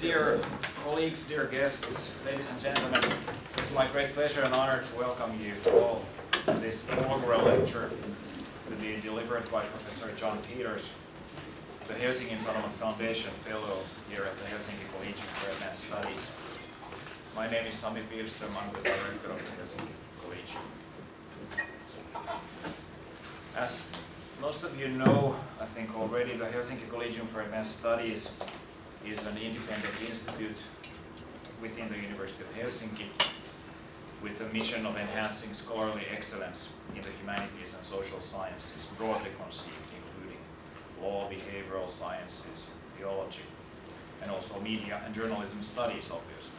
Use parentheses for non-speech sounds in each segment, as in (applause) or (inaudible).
Dear colleagues, dear guests, ladies and gentlemen, it's my great pleasure and honor to welcome you all to this inaugural lecture to be delivered by Professor John Peters, the Helsingin Sanomat Foundation Fellow here at the Helsinki Collegium for Advanced Studies. My name is Sami Pihlström, I'm the director of the Helsinki Collegium. As most of you know, I think already, the Helsinki Collegium for Advanced Studies is an independent institute within the University of Helsinki with the mission of enhancing scholarly excellence in the humanities and social sciences, broadly conceived, including law, behavioral sciences, theology, and also media and journalism studies, obviously.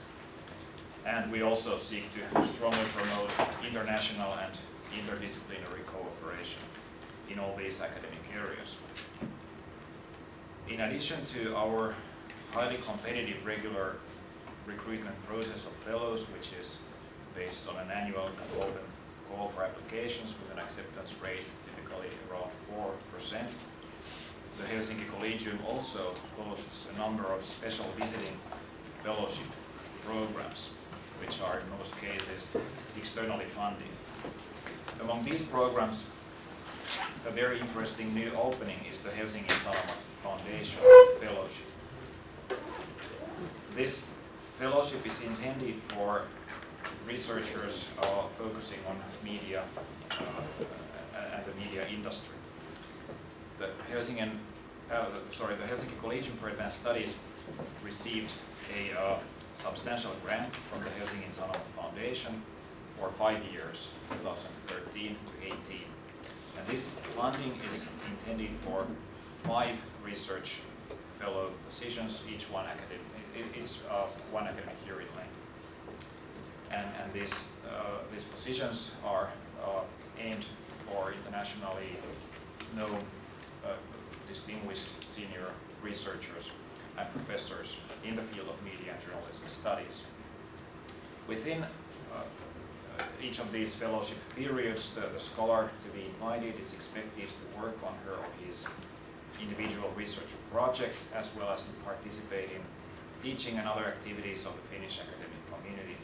And we also seek to strongly promote international and interdisciplinary cooperation in all these academic areas. In addition to our highly competitive regular recruitment process of fellows, which is based on an annual open call for applications with an acceptance rate typically around 4%. The Helsinki Collegium also hosts a number of special visiting fellowship programs, which are in most cases externally funded. Among these programs, a very interesting new opening is the Helsingin Sanomat Foundation Fellowship. This fellowship is intended for researchers uh, focusing on media uh, and the media industry. The Helsingin, uh, sorry, the Helsinki Collegium for Advanced Studies received a uh, substantial grant from the Helsingin Sanomat Foundation for five years, 2013 to 18. And this funding is intended for five research fellow positions, each one academic, it's uh, one academic year in length. And, and these, uh, these positions are uh, aimed for internationally known uh, distinguished senior researchers and professors in the field of media and journalism studies. Within each of these fellowship periods, the, the scholar to be invited is expected to work on her or his individual research project as well as to participate in teaching and other activities of the Finnish academic community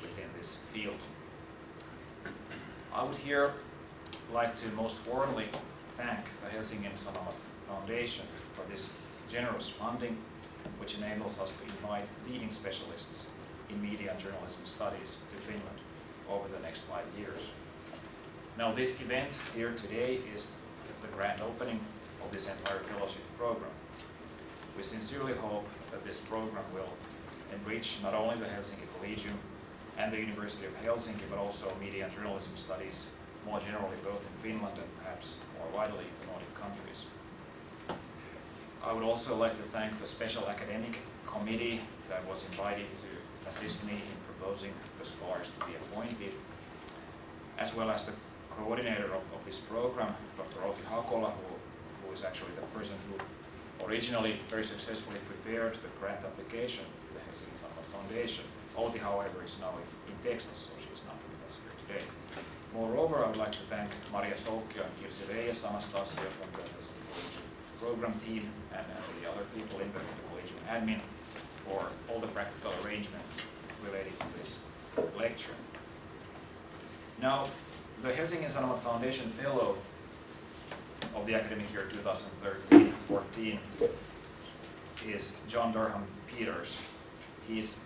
within this field. I would here like to most warmly thank the Helsingin Sanomat Foundation for this generous funding which enables us to invite leading specialists in media and journalism studies to Finland over the next five years. Now this event here today is the grand opening of this entire fellowship program. We sincerely hope that this program will enrich not only the Helsinki Collegium and the University of Helsinki, but also media and journalism studies more generally both in Finland and perhaps more widely in the Nordic countries. I would also like to thank the special academic committee that was invited to assist me in proposing the scholars to be appointed, as well as the coordinator of, of this program, Dr. Outi Hakola, who, who is actually the person who originally very successfully prepared the grant application to the Helsingin Sanomat Foundation. Outi, however, is now in, Texas, so she's not with us here today. Moreover, I would like to thank Maria Soukio and Kirsi Reyes, Anastasia from the Helsinki program team, and, and the other people in the, the Collegium admin for all the practical arrangements related to this lecture. Now, the Helsingin Sanomat Foundation Fellow of the academic year 2013-14 is John Durham Peters. He's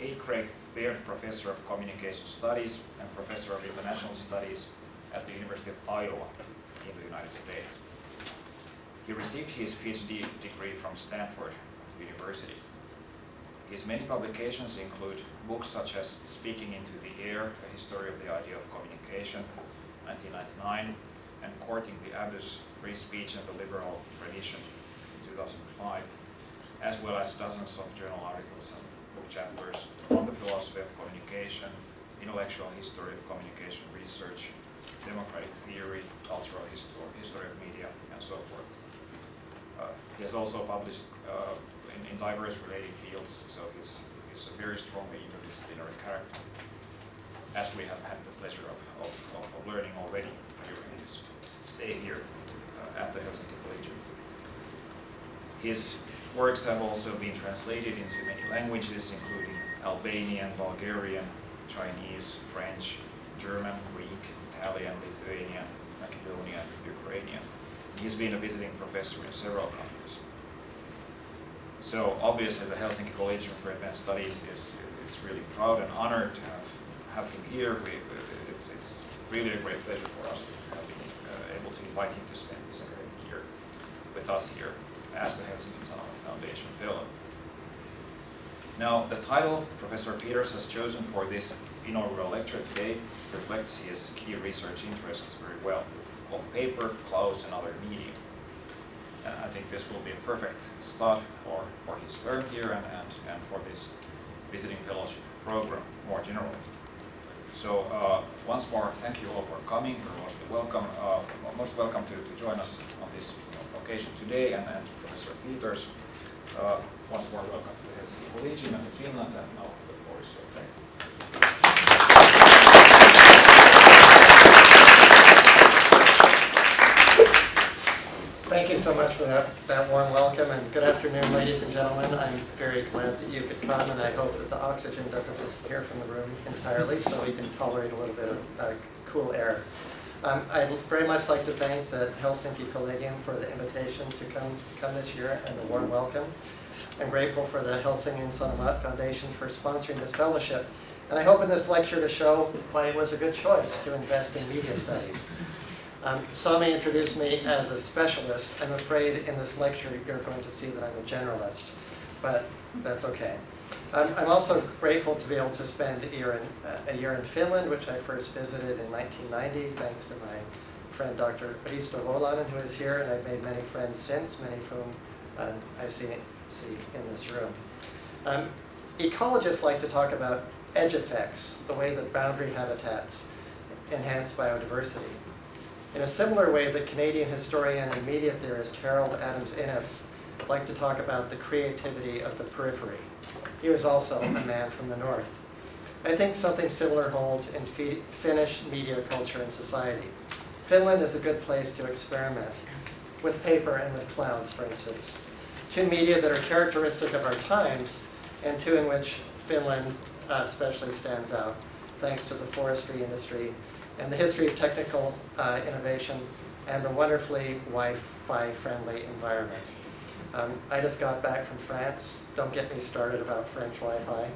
A. Craig Baird Professor of Communication Studies and Professor of International Studies at the University of Iowa in the United States. He received his PhD degree from Stanford University. His many publications include books such as Speaking into the Air, A History of the Idea of Communication, 1999, and Courting the Abyss, Free Speech and the Liberal Tradition in 2005, as well as dozens of journal articles and book chapters on the philosophy of communication, intellectual history of communication research, democratic theory, cultural history, history of media, and so forth. Uh, he has also published uh, in, in, diverse related fields, so he's, he's a very strongly interdisciplinary character, as we have had the pleasure of, of, of learning already stay here uh, at the Helsinki Collegium. His works have also been translated into many languages, including Albanian, Bulgarian, Chinese, French, German, Greek, Italian, Lithuanian, Macedonian, Ukrainian. He's been a visiting professor in several countries. So obviously the Helsinki Collegium for Advanced Studies is, is really proud and honored to have, have him here. We, it's, it's really a great pleasure for us to have been uh, able to invite him to spend this academic year with us here as the Helsingin Sanomat Foundation Fellow. Now, the title Professor Peters has chosen for this inaugural lecture today reflects his key research interests very well, of paper, clouds, and other media. And I think this will be a perfect start for, for his term here and, and, and for this visiting fellowship program more generally. So uh, once more, thank you all for coming. You're most welcome, uh, most welcome to, to join us on this occasion today, and, and Professor Peters, uh, once more welcome to the Helsinki Collegium and to Finland, and now the floor is okay. Thank you so much for that, that warm welcome, and good afternoon, ladies and gentlemen. I'm very glad that you could come, and I hope that the oxygen doesn't disappear from the room entirely, so we can tolerate a little bit of uh, cool air. Um, I'd very much like to thank the Helsinki Collegium for the invitation to come, come this year and the warm welcome. I'm grateful for the Helsingin Sanomat Foundation for sponsoring this fellowship. And I hope in this lecture to show why it was a good choice to invest in media studies. Um, some may introduce me as a specialist. I'm afraid in this lecture you're going to see that I'm a generalist, but that's okay. Um, I'm also grateful to be able to spend a year, in, uh, a year in Finland, which I first visited in 1990, thanks to my friend Dr. Risto Volanen, who is here, and I've made many friends since, many of whom um, I see, see in this room. Um, ecologists like to talk about edge effects, the way that boundary habitats enhance biodiversity. In a similar way, the Canadian historian and media theorist Harold Adams Innis liked to talk about the creativity of the periphery. He was also a man from the north. I think something similar holds in Finnish media culture and society. Finland is a good place to experiment with paper and with clouds, for instance. Two media that are characteristic of our times and two in which Finland uh, especially stands out, thanks to the forestry industry and the history of technical uh, innovation and the wonderfully Wi-Fi friendly environment. Um, I just got back from France. Don't get me started about French Wi-Fi.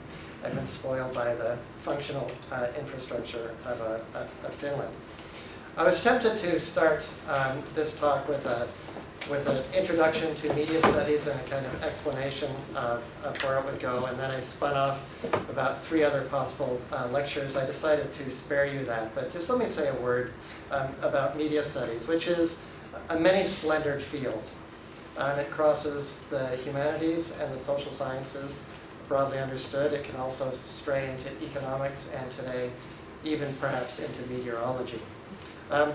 I've been spoiled by the functional uh, infrastructure of, uh, of, Finland. I was tempted to start um, this talk with a with an introduction to media studies and a kind of explanation of, of where it would go. And then I spun off about three other possible uh, lectures. I decided to spare you that, but just let me say a word um, about media studies, which is a many-splendored field. Um, it crosses the humanities and the social sciences, broadly understood. It can also stray into economics and today even perhaps into meteorology. Um,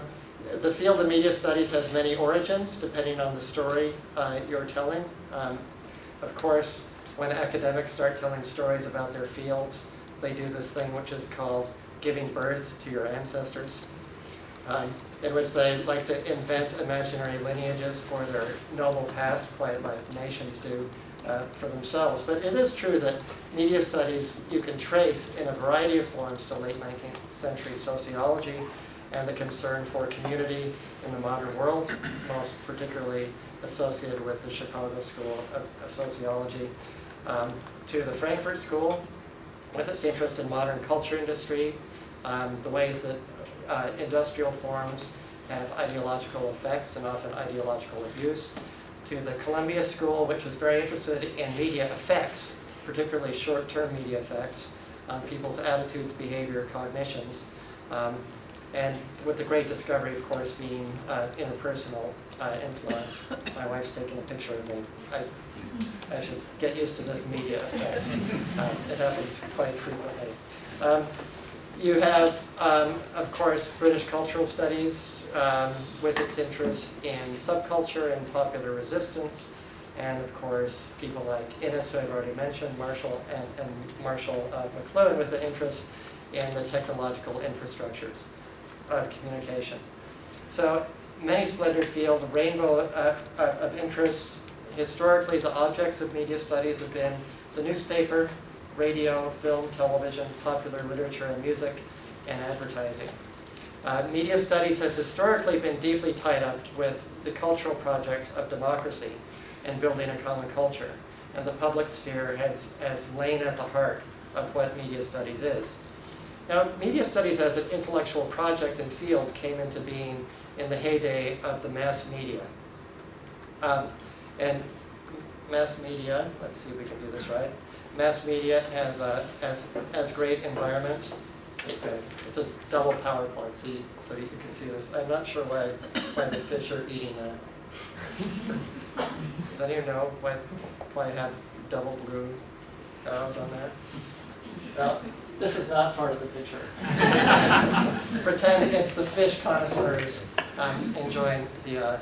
the field of media studies has many origins depending on the story uh, you're telling. Um, of course, when academics start telling stories about their fields, they do this thing which is called giving birth to your ancestors, um, in which they like to invent imaginary lineages for their noble past, quite like nations do uh, for themselves. But it is true that media studies you can trace in a variety of forms to late 19th century sociology, and the concern for community in the modern world, most particularly associated with the Chicago School of, Sociology, um, to the Frankfurt School, with its interest in modern culture industry, um, the ways that uh, industrial forms have ideological effects and often ideological abuse, to the Columbia School, which was very interested in media effects, particularly short-term media effects on people's attitudes, behavior, cognitions, um, and with the great discovery, of course, being uh, interpersonal uh, influence. (laughs) My wife's taking a picture of me. I, I should get used to this media effect. Um, it happens quite frequently. Um, you have, um, of course, British cultural studies um, with its interest in subculture and popular resistance. And of course, people like Innis, who I've already mentioned, Marshall and, and Marshall uh, McLuhan with an interest in the technological infrastructures of communication. So many splendored field, a rainbow uh, uh, of interests historically, the objects of media studies have been the newspaper, radio, film, television, popular literature and music, and advertising. Uh, media studies has historically been deeply tied up with the cultural projects of democracy and building a common culture. And the public sphere has, has lain at the heart of what media studies is. Now, media studies as an intellectual project and field came into being in the heyday of the mass media. Um, and mass media, let's see if we can do this right. Mass media has, uh, has, has great environments. Okay, it's a double PowerPoint, so you, so you can see this. I'm not sure why, why the fish are eating that. Does anyone know why, why I have double blue arrows on that? Well, this is not part of the picture. (laughs) Pretend it's the fish connoisseurs um, enjoying the, uh,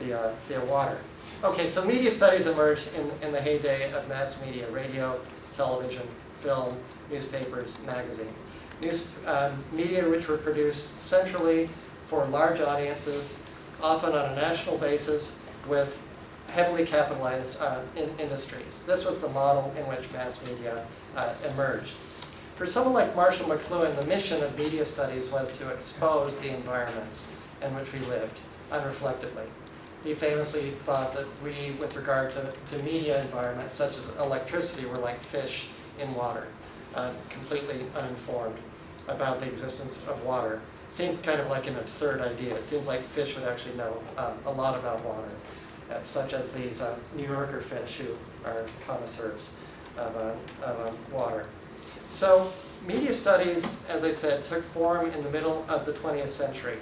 the, uh, the water. Okay, so media studies emerged in, in the heyday of mass media, radio, television, film, newspapers, magazines. News, um, media which were produced centrally for large audiences, often on a national basis, with heavily capitalized uh, in industries. This was the model in which mass media uh, emerged. For someone like Marshall McLuhan, the mission of media studies was to expose the environments in which we lived unreflectively. He famously thought that we, with regard to, to media environments such as electricity, were like fish in water, uh, completely uninformed about the existence of water. Seems kind of like an absurd idea. It seems like fish would actually know um, a lot about water, uh, such as these uh, New Yorker fish who are connoisseurs of, uh, of uh, water. So media studies, as I said, took form in the middle of the 20th century,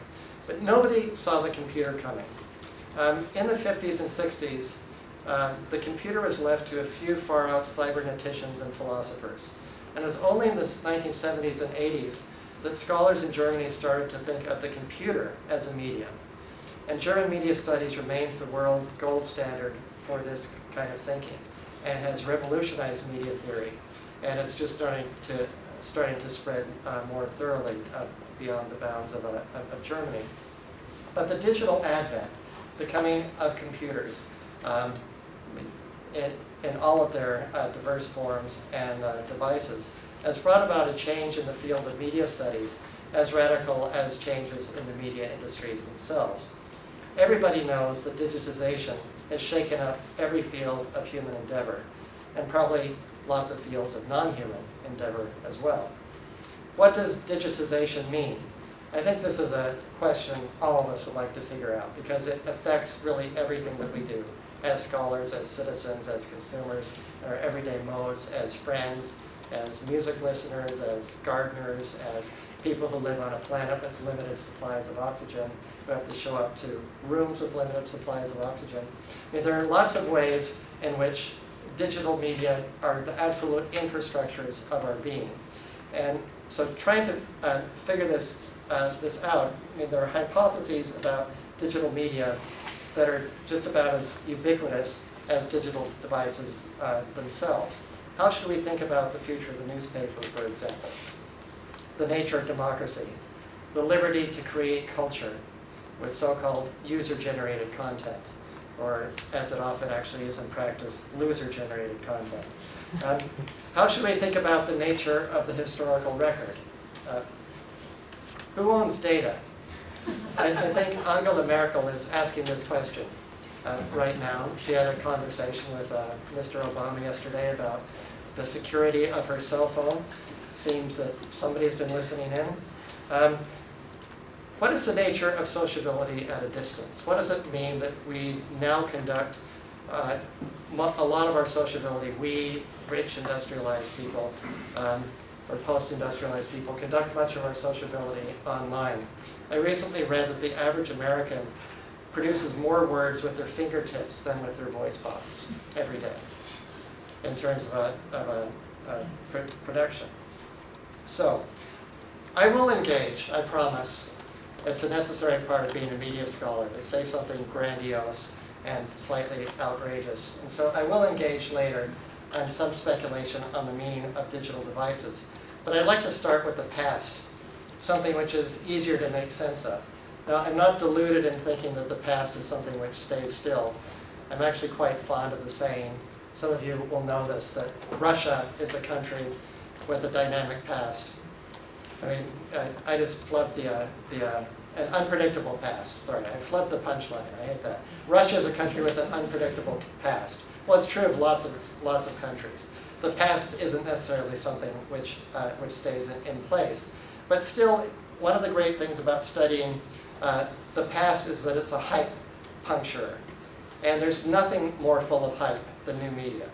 but nobody saw the computer coming. Um, in the 50s and 60s, uh, the computer was left to a few far-out cyberneticians and philosophers. And it was only in the 1970s and 80s that scholars in Germany started to think of the computer as a medium. And German media studies remains the world gold standard for this kind of thinking and has revolutionized media theory. And it's just starting to, starting to spread uh, more thoroughly beyond the bounds of, uh, of Germany. But the digital advent, the coming of computers, um, in, in all of their uh, diverse forms and uh, devices, has brought about a change in the field of media studies as radical as changes in the media industries themselves. Everybody knows that digitization has shaken up every field of human endeavor, and probably lots of fields of non-human endeavor as well. What does digitization mean? I think this is a question all of us would like to figure out because it affects really everything that we do as scholars, as citizens, as consumers, in our everyday modes, as friends, as music listeners, as gardeners, as people who live on a planet with limited supplies of oxygen, who have to show up to rooms with limited supplies of oxygen. I mean, there are lots of ways in which digital media are the absolute infrastructures of our being. And so trying to uh, figure this, uh, this out, I mean, there are hypotheses about digital media that are just about as ubiquitous as digital devices uh, themselves. How should we think about the future of the newspaper, for example? The nature of democracy, the liberty to create culture with so-called user-generated content, or as it often actually is in practice, loser-generated content. Um, how should we think about the nature of the historical record? Uh, who owns data? I, I, think Angela Merkel is asking this question uh, right now. She had a conversation with uh, Mr. Obama yesterday about the security of her cell phone. Seems that somebody's been listening in. Um, what is the nature of sociability at a distance? What does it mean that we now conduct uh, a lot of our sociability, we rich industrialized people, um, or post-industrialized people, conduct much of our sociability online. I recently read that the average American produces more words with their fingertips than with their voice box every day in terms of a, of a, a pr production. So, I will engage, I promise. It's a necessary part of being a media scholar to say something grandiose and slightly outrageous. And so I will engage later on some speculation on the meaning of digital devices. But I'd like to start with the past, something which is easier to make sense of. Now, I'm not deluded in thinking that the past is something which stays still. I'm actually quite fond of the saying, some of you will know this, that Russia is a country with a dynamic past. I mean, I, I just flubbed the, uh, the, uh, an unpredictable past, sorry, I flubbed the punchline, I hate that. Russia is a country with an unpredictable past. Well, it's true of lots of, lots of countries. The past isn't necessarily something which, uh, which stays in, in place. But still, one of the great things about studying uh, the past is that it's a hype puncturer. And there's nothing more full of hype than new media.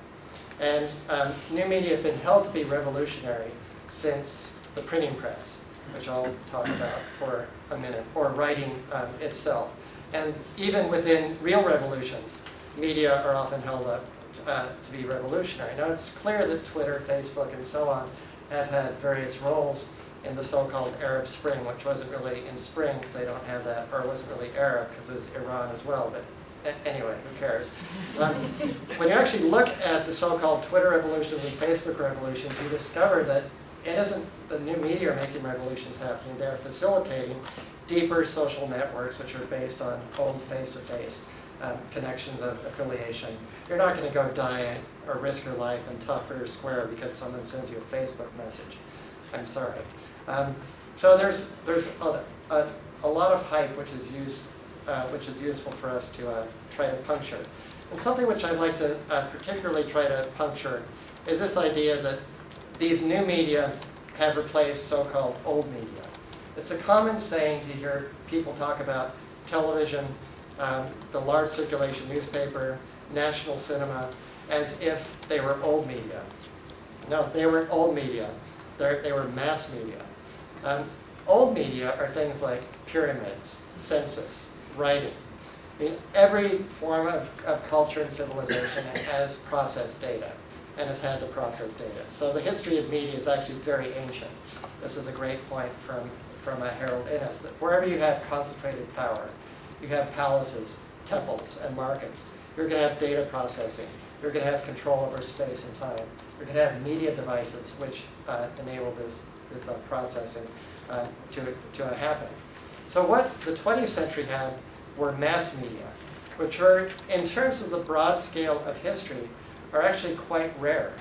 And um, new media have been held to be revolutionary since the printing press, which I'll talk about for a minute, or writing um, itself. And even within real revolutions, media are often held up uh, to be revolutionary. Now it's clear that Twitter, Facebook, and so on have had various roles in the so-called Arab Spring, which wasn't really in spring because they don't have that, or it wasn't really Arab because it was Iran as well, but anyway, who cares? Um, when you actually look at the so-called Twitter revolutions and Facebook revolutions, you discover that it isn't the new media making revolutions happening, they're facilitating deeper social networks which are based on cold face-to-face um, connections of affiliation. You're not going to go die or risk your life in Tahrir Square because someone sends you a Facebook message. I'm sorry. Um, so there's there's a, a, a, lot of hype which is use, uh, which is useful for us to uh, try to puncture. And something which I'd like to uh, particularly try to puncture is this idea that these new media have replaced so-called old media. It's a common saying to hear people talk about television, um, the large circulation newspaper, national cinema, as if they were old media. No, they weren't old media. They're, they were mass media. Um, old media are things like pyramids, census, writing. I mean, every form of, of culture and civilization has processed data and has had to process data. So the history of media is actually very ancient. This is a great point from, from uh, Harold Innis, that wherever you have concentrated power, you have palaces, temples, and markets, you're going to have data processing. You're going to have control over space and time. You're going to have media devices which uh, enable this, this uh, processing uh, to, to happen. So what the 20th century had were mass media, which are, in terms of the broad scale of history, are actually quite rare.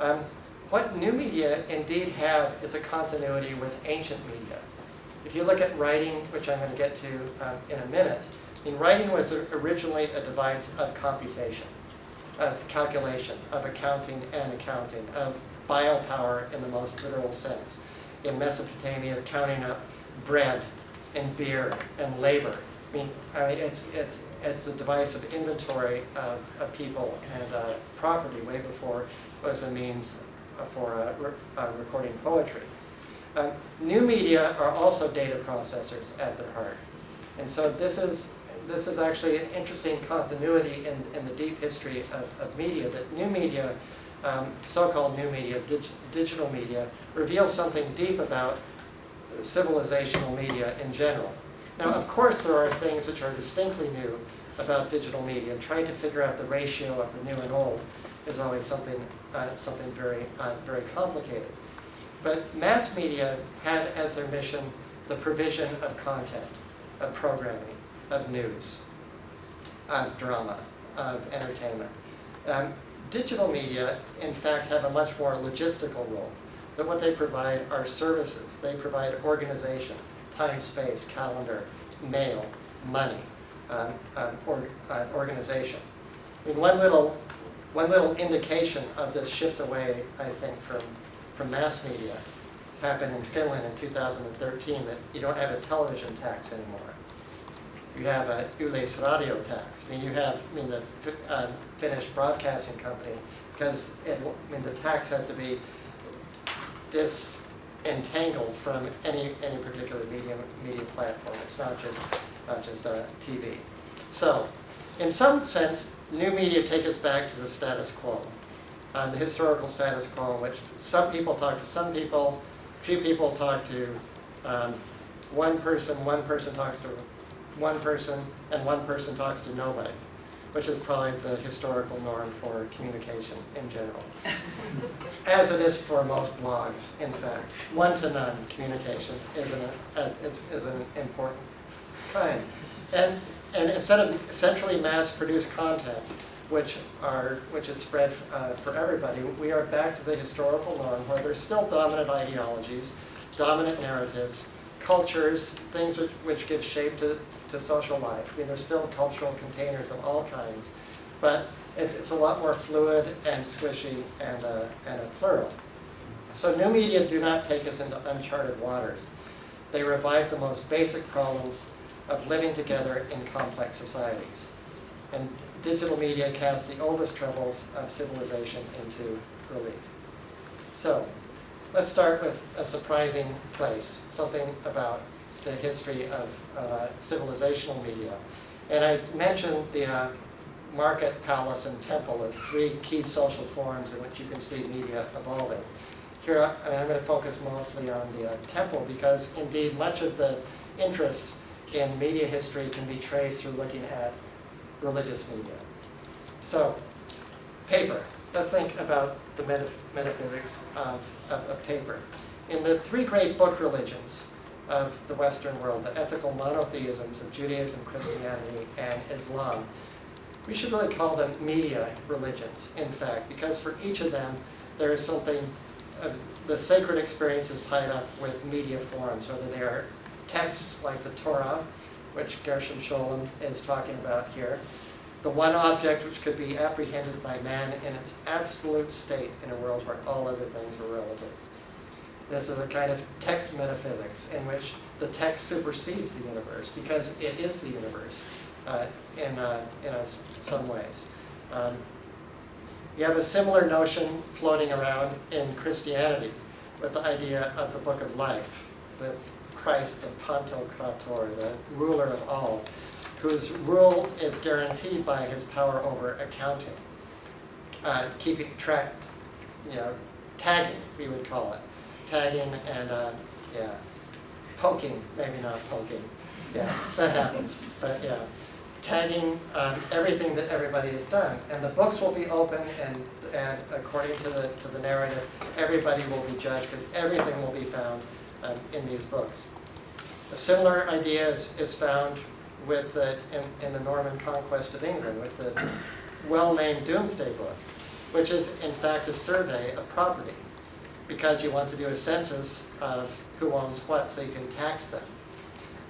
Um, what new media indeed have is a continuity with ancient media. If you look at writing, which I'm going to get to um, in a minute, I mean, writing was originally a device of computation, of calculation, of accounting and accounting, of biopower in the most literal sense. In Mesopotamia, counting up bread and beer and labor. I mean, I mean it's, it's, it's a device of inventory of, of people and uh, property way before it was a means for uh, re uh, recording poetry. Um, new media are also data processors at their heart. And so this is, this is actually an interesting continuity in, in the deep history of, of media, that new media, um, so-called new media, dig digital media, reveals something deep about civilizational media in general. Now, of course, there are things which are distinctly new about digital media, trying to figure out the ratio of the new and old is always something, uh, something very, uh, very complicated. But mass media had as their mission the provision of content, of programming, of news, of drama, of entertainment. Um, digital media, in fact, have a much more logistical role. But what they provide are services. They provide organization, time, space, calendar, mail, money, um, um, or, uh, organization. I mean, one little, one little indication of this shift away, I think, from from mass media happened in Finland in 2013 that you don't have a television tax anymore. You have a Yleisradio tax. I mean, you have, I mean, the uh, Finnish broadcasting company, because it, I mean, the tax has to be disentangled from any any particular media media platform. It's not just not just uh, TV. So, in some sense, new media take us back to the status quo uh, the historical status quo in which some people talk to some people, few people talk to um, one person, one person talks to one person, and one person talks to nobody, which is probably the historical norm for communication in general. as it is for most blogs, in fact. One-to-none communication is an, is, is an important kind. And and instead of centrally mass-produced content, which are, which is spread uh, for everybody, we are back to the historical norm where there's still dominant ideologies, dominant narratives, cultures, things which, which give shape to, to social life. I mean, there's still cultural containers of all kinds, but it's, it's a lot more fluid and squishy and a, and a plural. So new media do not take us into uncharted waters. They revive the most basic problems of living together in complex societies. And digital media cast the oldest troubles of civilization into relief. So, let's start with a surprising place, something about the history of uh, civilizational media. And I mentioned the uh, market, palace, and temple as three key social forms in which you can see media evolving. Here, I- I'm going to focus mostly on the uh, temple because indeed much of the interest in media history can be traced through looking at religious media. So, paper. Let's think about the meta- metaphysics of, of, of paper. In the three great book religions of the Western world, the ethical monotheisms of Judaism, Christianity, and Islam, we should really call them media religions, in fact, because for each of them, there is something, uh, the sacred experience is tied up with media forms, whether they are texts like the Torah, which Gershom Scholem is talking about here, the one object which could be apprehended by man in its absolute state in a world where all other things are relative. This is a kind of text metaphysics in which the text supersedes the universe because it is the universe uh, in, uh, in a some ways. Um, you have a similar notion floating around in Christianity with the idea of the book of life, with Christ, the Pantocrator, the ruler of all, whose rule is guaranteed by his power over accounting, uh, keeping track, you know, tagging, we would call it. Tagging and, uh, yeah, poking, maybe not poking. Yeah, that happens, but yeah. Tagging um, everything that everybody has done. And the books will be open and, and according to the, to the narrative, everybody will be judged because everything will be found um, in these books. A similar idea is, is found with the, in, in the Norman conquest of England with the well-named Domesday Book, which is in fact a survey of property because you want to do a census of who owns what so you can tax them.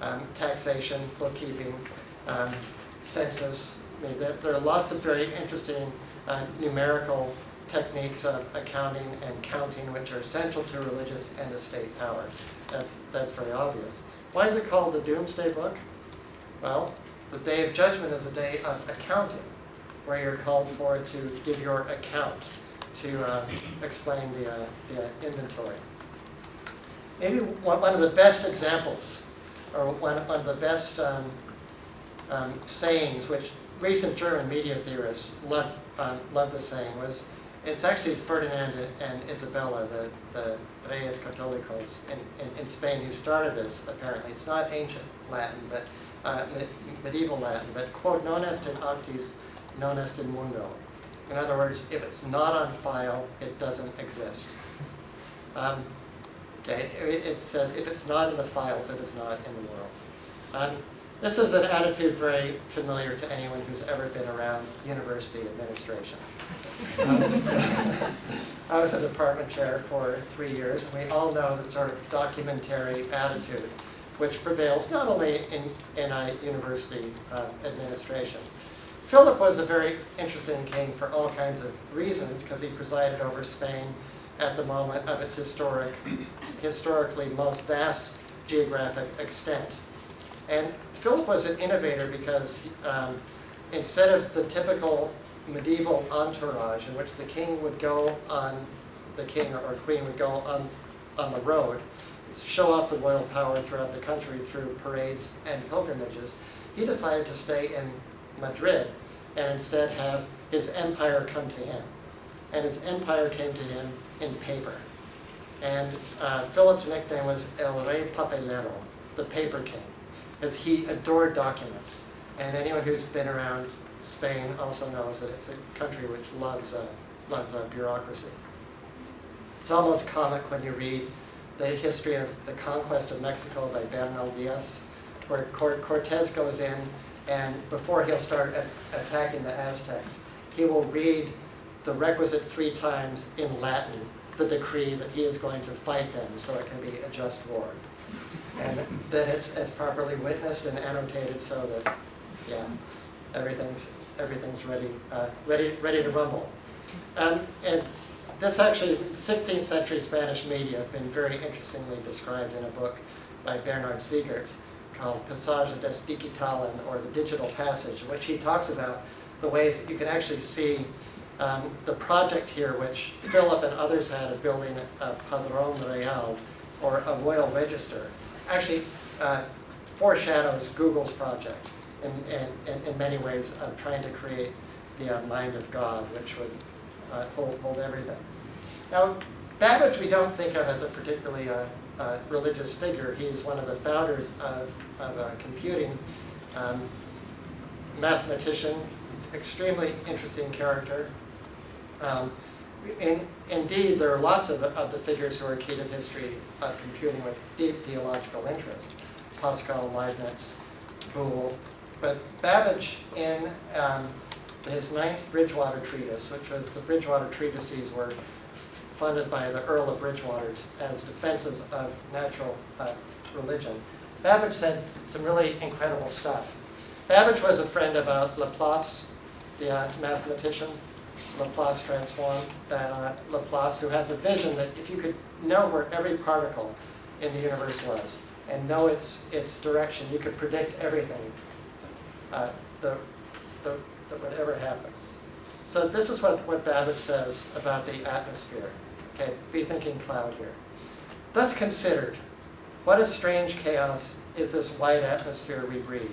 Um, taxation, bookkeeping, um, census. I mean, there, there, are lots of very interesting uh, numerical techniques of accounting and counting which are central to religious and estate power. That's, that's very obvious. Why is it called the Domesday Book? Well, the Day of Judgment is a day of accounting, where you're called for to give your account, to uh, explain the, uh, the inventory. Maybe one, one of the best examples, or one, one of the best um, um, sayings, which recent German media theorists love, um, love the saying, was it's actually Ferdinand and Isabella, the, the Reyes Católicos in, in, in, Spain, who started this, apparently. It's not ancient Latin, but uh, medieval Latin, but quod non est in actis, non est in mundo. In other words, if it's not on file, it doesn't exist. Um, okay, it, it, says if it's not in the files, it is not in the world. Um, this is an attitude very familiar to anyone who's ever been around university administration. Um, (laughs) I was a department chair for three years, and we all know the sort of documentary attitude which prevails not only in, a university uh, administration. Philip was a very interesting king for all kinds of reasons, because he presided over Spain at the moment of its historic, historically most vast geographic extent. And Philip was an innovator because um, instead of the typical medieval entourage in which the king would go on, the king or queen would go on, on the road, show off the royal power throughout the country through parades and pilgrimages, he decided to stay in Madrid and instead have his empire come to him. And his empire came to him in paper. And uh, Philip's nickname was El Rey Papelero, the paper king, because he adored documents. And anyone who's been around Spain also knows that it's a country which loves, uh, loves uh, bureaucracy. It's almost comic when you read the history of the conquest of Mexico by Bernal Diaz, where Cortez goes in And before he'll start attacking the Aztecs, he will read the requisite three times in Latin, the decree that he is going to fight them, so it can be a just war. And then it's, it's properly witnessed and annotated so that, yeah, everything's, everything's ready, uh, ready, ready to rumble. Um, and this actually, 16th century Spanish media have been very interestingly described in a book by Bernard Siegert called Passage des Digitalen, or the Digital Passage, in which he talks about the ways that you can actually see um, the project here, which Philip and others had of building a Padrón Real, or a royal register, actually uh, foreshadows Google's project in, in, in, in many ways of trying to create the uh, mind of God, which would uh, hold, hold everything. Now, Babbage we don't think of as a particularly uh, uh, religious figure. He's one of the founders of, of uh, computing, um, mathematician, extremely interesting character. Um, in, indeed, there are lots of, of the figures who are key to the history of computing with deep theological interest. Pascal, Leibniz, Boole. But Babbage, in um, his ninth Bridgewater Treatise, which was the Bridgewater Treatises were funded by the Earl of Bridgewater as defenses of natural uh, religion. Babbage said some really incredible stuff. Babbage was a friend of uh, Laplace, the uh, mathematician, Laplace transformed, that uh, Laplace who had the vision that if you could know where every particle in the universe was and know its, its direction, you could predict everything uh, the, the, that would ever happen. So this is what, what Babbage says about the atmosphere. Okay, be thinking cloud here. Thus considered, what a strange chaos is this white atmosphere we breathe.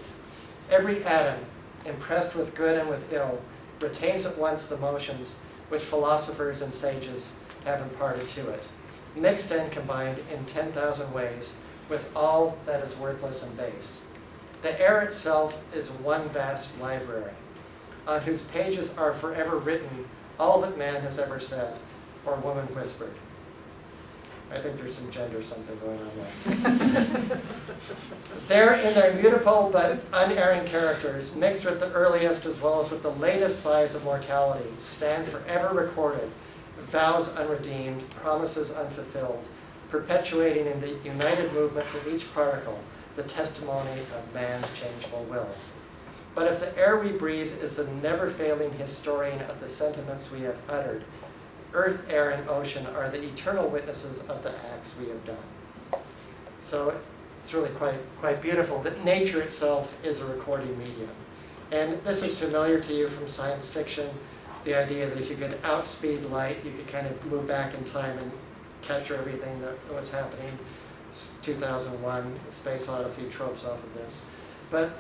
Every atom, impressed with good and with ill, retains at once the motions which philosophers and sages have imparted to it, mixed and combined in 10,000 ways with all that is worthless and base. The air itself is one vast library, on whose pages are forever written all that man has ever said or woman whispered. I think there's some gender something going on there. (laughs) there in their mutable but unerring characters, mixed with the earliest as well as with the latest sighs of mortality, stand forever recorded, vows unredeemed, promises unfulfilled, perpetuating in the united movements of each particle the testimony of man's changeful will. But if the air we breathe is the never-failing historian of the sentiments we have uttered, earth, air, and ocean are the eternal witnesses of the acts we have done. So it's really quite, quite beautiful that nature itself is a recording medium. And this is familiar to you from science fiction, the idea that if you could outspeed light, you could kind of move back in time and capture everything that was happening. 2001, Space Odyssey tropes off of this. But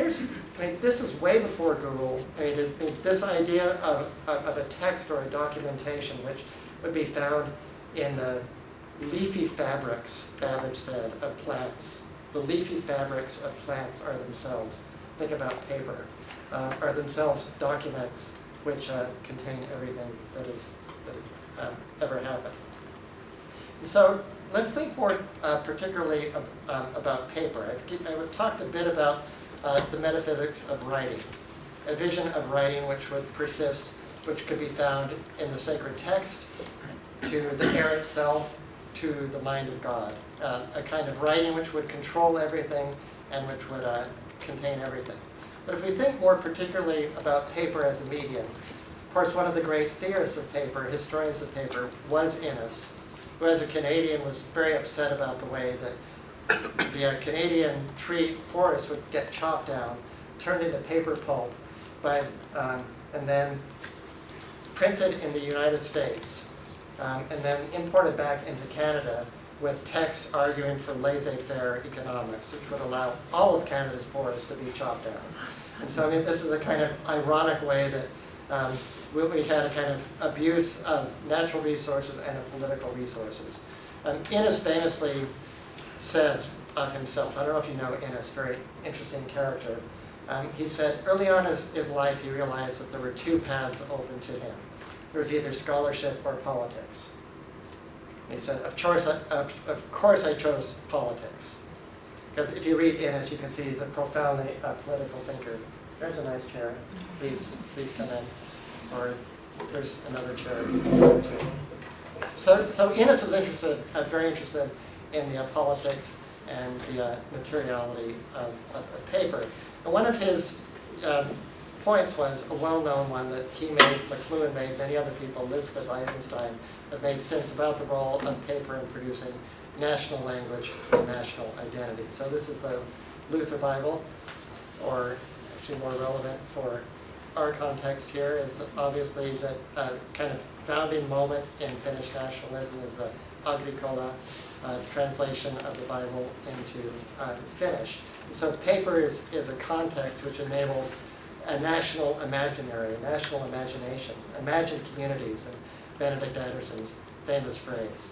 here's, I mean, this is way before Google. I mean, it, it, this idea of, of, a text or a documentation which would be found in the leafy fabrics, Babbage said, of plants. The leafy fabrics of plants are themselves, think about paper, uh, are themselves documents which uh, contain everything that, is, that has uh, ever happened. And so let's think more uh, particularly ab um, about paper. I've, I've, talked a bit about uh, the metaphysics of writing, a vision of writing which would persist, which could be found in the sacred text, to the air itself, to the mind of God. Uh, a kind of writing which would control everything and which would uh, contain everything. But if we think more particularly about paper as a medium, of course, one of the great theorists of paper, historians of paper, was Innis, who as a Canadian was very upset about the way that the uh, Canadian tree forest would get chopped down, turned into paper pulp, by, um, and then printed in the United States, um, and then imported back into Canada with text arguing for laissez-faire economics, which would allow all of Canada's forests to be chopped down. And so I mean, this is a kind of ironic way that um, we, had a kind of abuse of natural resources and of political resources. Um, Innis famously said of himself, I don't know if you know Innis, very interesting character, um, he said early on in his, his life he realized that there were two paths open to him. There was either scholarship or politics. And he said, of course, I, of, of course I chose politics. Because if you read Innis, you can see he's a profoundly uh, political thinker. There's a nice chair. Please, please come in. Or there's another chair. So, so Innis was interested, uh, very interested in the politics and the uh, materiality of, of, of paper. And one of his um, points was a well-known one that he made, McLuhan made, many other people, Elizabeth Eisenstein, have made sense about the role of paper in producing national language and national identity. So this is the Luther Bible, or actually more relevant for our context here is obviously that uh, kind of founding moment in Finnish nationalism is the Agricola uh, translation of the Bible into uh, Finnish. And so paper is, is a context which enables a national imaginary, a national imagination, imagined communities, and Benedict Anderson's famous phrase.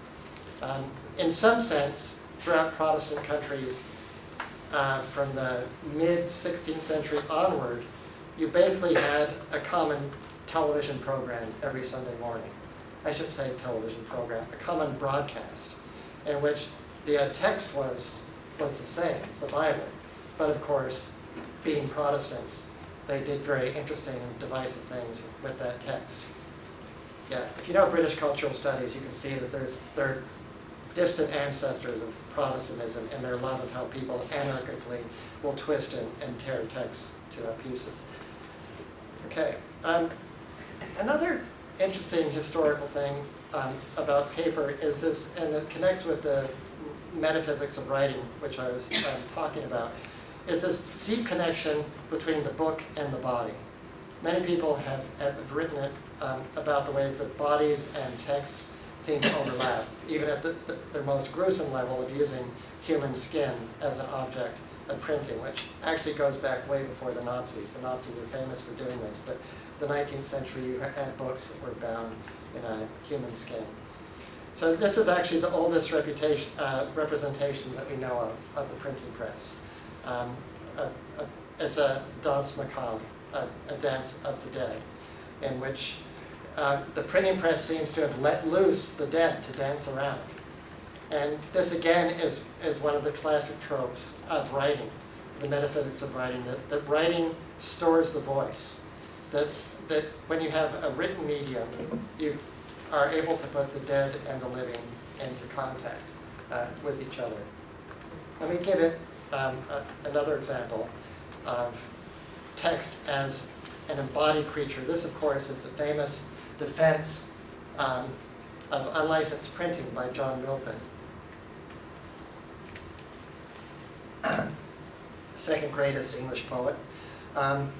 Um, in some sense, throughout Protestant countries, uh, from the mid-16th century onward, you basically had a common television program every Sunday morning. I should say television program, a common broadcast, in which the uh, text was, was the same, the Bible. But of course, being Protestants, they did very interesting and divisive things with that text. Yeah, if you know British cultural studies, you can see that there's there are distant ancestors of Protestantism and their love of how people anarchically will twist and, and tear texts to pieces. Okay, um, another interesting historical thing um, about paper is this, and it connects with the metaphysics of writing, which I was um, talking about, is this deep connection between the book and the body. Many people have, have written it um, about the ways that bodies and texts seem to overlap, even at the, the, the most gruesome level of using human skin as an object of printing, which actually goes back way before the Nazis. The Nazis were famous for doing this, but the 19th century you had books that were bound in a human skin. So this is actually the oldest reputation, uh, representation that we know of, of the printing press. Um, a, a, it's a danse macabre, a, a, dance of the dead, in which uh, the printing press seems to have let loose the dead to dance around. And this again is, is one of the classic tropes of writing, the metaphysics of writing, that, that writing stores the voice. That, that when you have a written medium, you are able to put the dead and the living into contact uh, with each other. Let me give it um, a, another example of text as an embodied creature. This, of course, is the famous defense um, of unlicensed printing by John Milton. (coughs) second greatest English poet, um,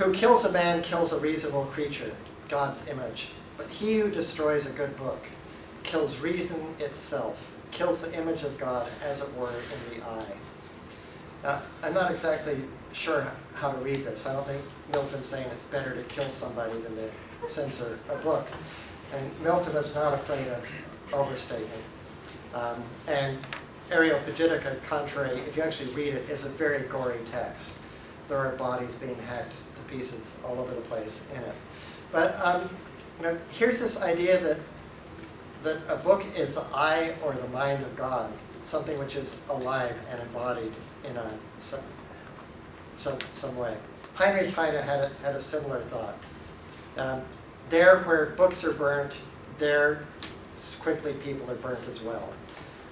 who kills a man kills a reasonable creature, God's image. But he who destroys a good book kills reason itself, kills the image of God, as it were, in the eye. Now, I'm not exactly sure how to read this. I don't think Milton's saying it's better to kill somebody than to censor a book. And Milton is not afraid of overstatement. Um, and Areopagitica, contrary, if you actually read it, is a very gory text. There are bodies being hacked pieces all over the place in it. But um, you know, here's this idea that that a book is the eye or the mind of God, something which is alive and embodied in a some some, some way. Heinrich Heine had a, had a similar thought. Um, there where books are burnt, there quickly people are burnt as well.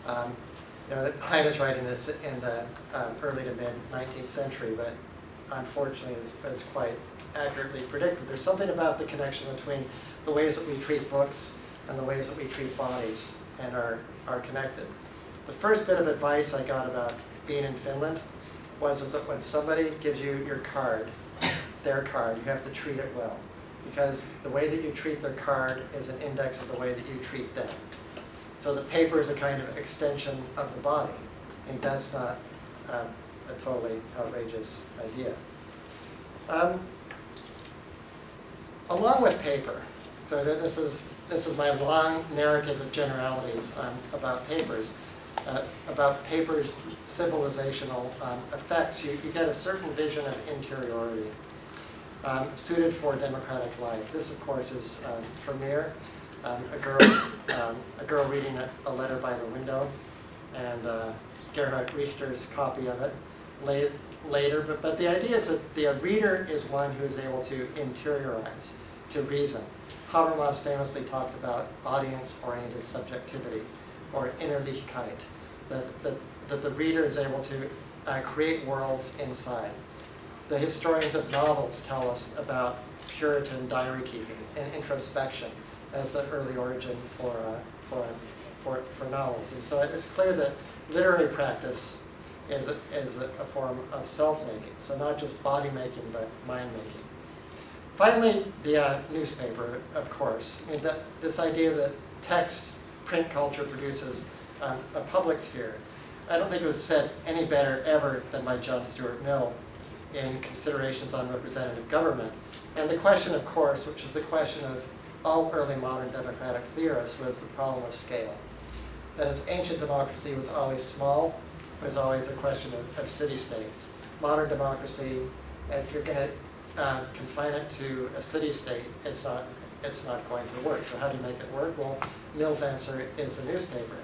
Um, you know, Heine is writing this in the um, early to mid 19th century, but unfortunately is, is quite accurately predicted. There's something about the connection between the ways that we treat books and the ways that we treat bodies and are, are connected. The first bit of advice I got about being in Finland was is that when somebody gives you your card, their card, you have to treat it well. Because the way that you treat their card is an index of the way that you treat them. So the paper is a kind of extension of the body. Think that's not um, a totally outrageous idea. Um, along with paper, so this is, this is my long narrative of generalities um, about papers, uh, about paper's civilizational um, effects. You, you get a certain vision of interiority um, suited for democratic life. This, of course, is um, um, a girl, um, a girl reading a, a, letter by the window, and uh, Gerhard Richter's copy of it la- later, but, but the idea is that the reader is one who is able to interiorize, to reason. Habermas famously talks about audience-oriented subjectivity, or Innerlichkeit, that, that, that the reader is able to uh, create worlds inside. The historians of novels tell us about Puritan diary keeping and introspection as the early origin for, uh, for, for, for novels. And so it's clear that literary practice is a, is a, a form of self-making. So not just body making, but mind making. Finally, the uh, newspaper, of course. I mean, that, this idea that text, print culture produces um, a public sphere. I don't think it was said any better ever than by John Stuart Mill in Considerations on Representative Government. And the question, of course, which is the question of all early modern democratic theorists, was the problem of scale. That is, ancient democracy was always small, was always a question of, of city-states. Modern democracy, if you're going to uh, confine it to a city-state, it's not, it's not going to work. So how do you make it work? Well, Mill's answer is a newspaper.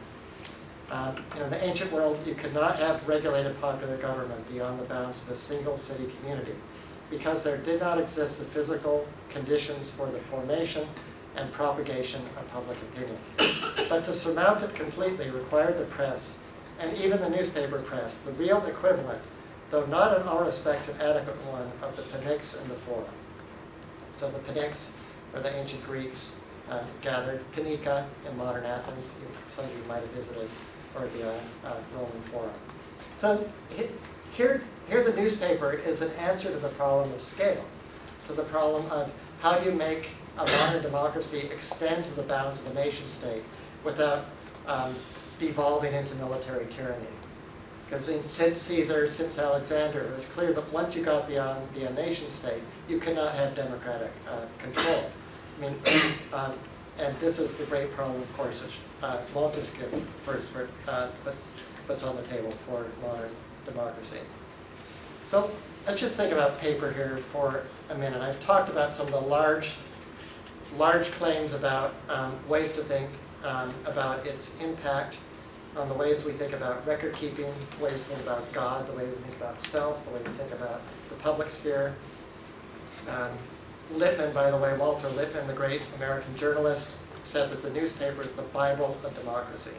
Um, you know, in the ancient world, you could not have regulated popular government beyond the bounds of a single city community because there did not exist the physical conditions for the formation and propagation of public opinion. But to surmount it completely required the press, and even the newspaper press, the real equivalent, though not in all respects an adequate one, of the pnyx and the forum. So the pnyx, where the ancient Greeks uh, gathered, Panika in modern Athens, some of you might have visited, or the uh, uh, Roman Forum. So here, here the newspaper is an answer to the problem of scale, to the problem of how do you make a modern democracy extend to the bounds of a nation state without um, devolving into military tyranny. Because in, since Caesar, since Alexander, it was clear that once you got beyond the nation state, you cannot have democratic uh, control. I mean, (coughs) um, and this is the great problem, of course, which uh, Montesquieu first uh, puts, puts on the table for modern democracy. So let's just think about paper here for a minute. I've talked about some of the large, large claims about um, ways to think um, about its impact on the ways we think about record keeping, the ways we think about God, the way we think about self, the way we think about the public sphere. Um, Lippmann, by the way, Walter Lippmann, the great American journalist, said that the newspaper is the Bible of democracy.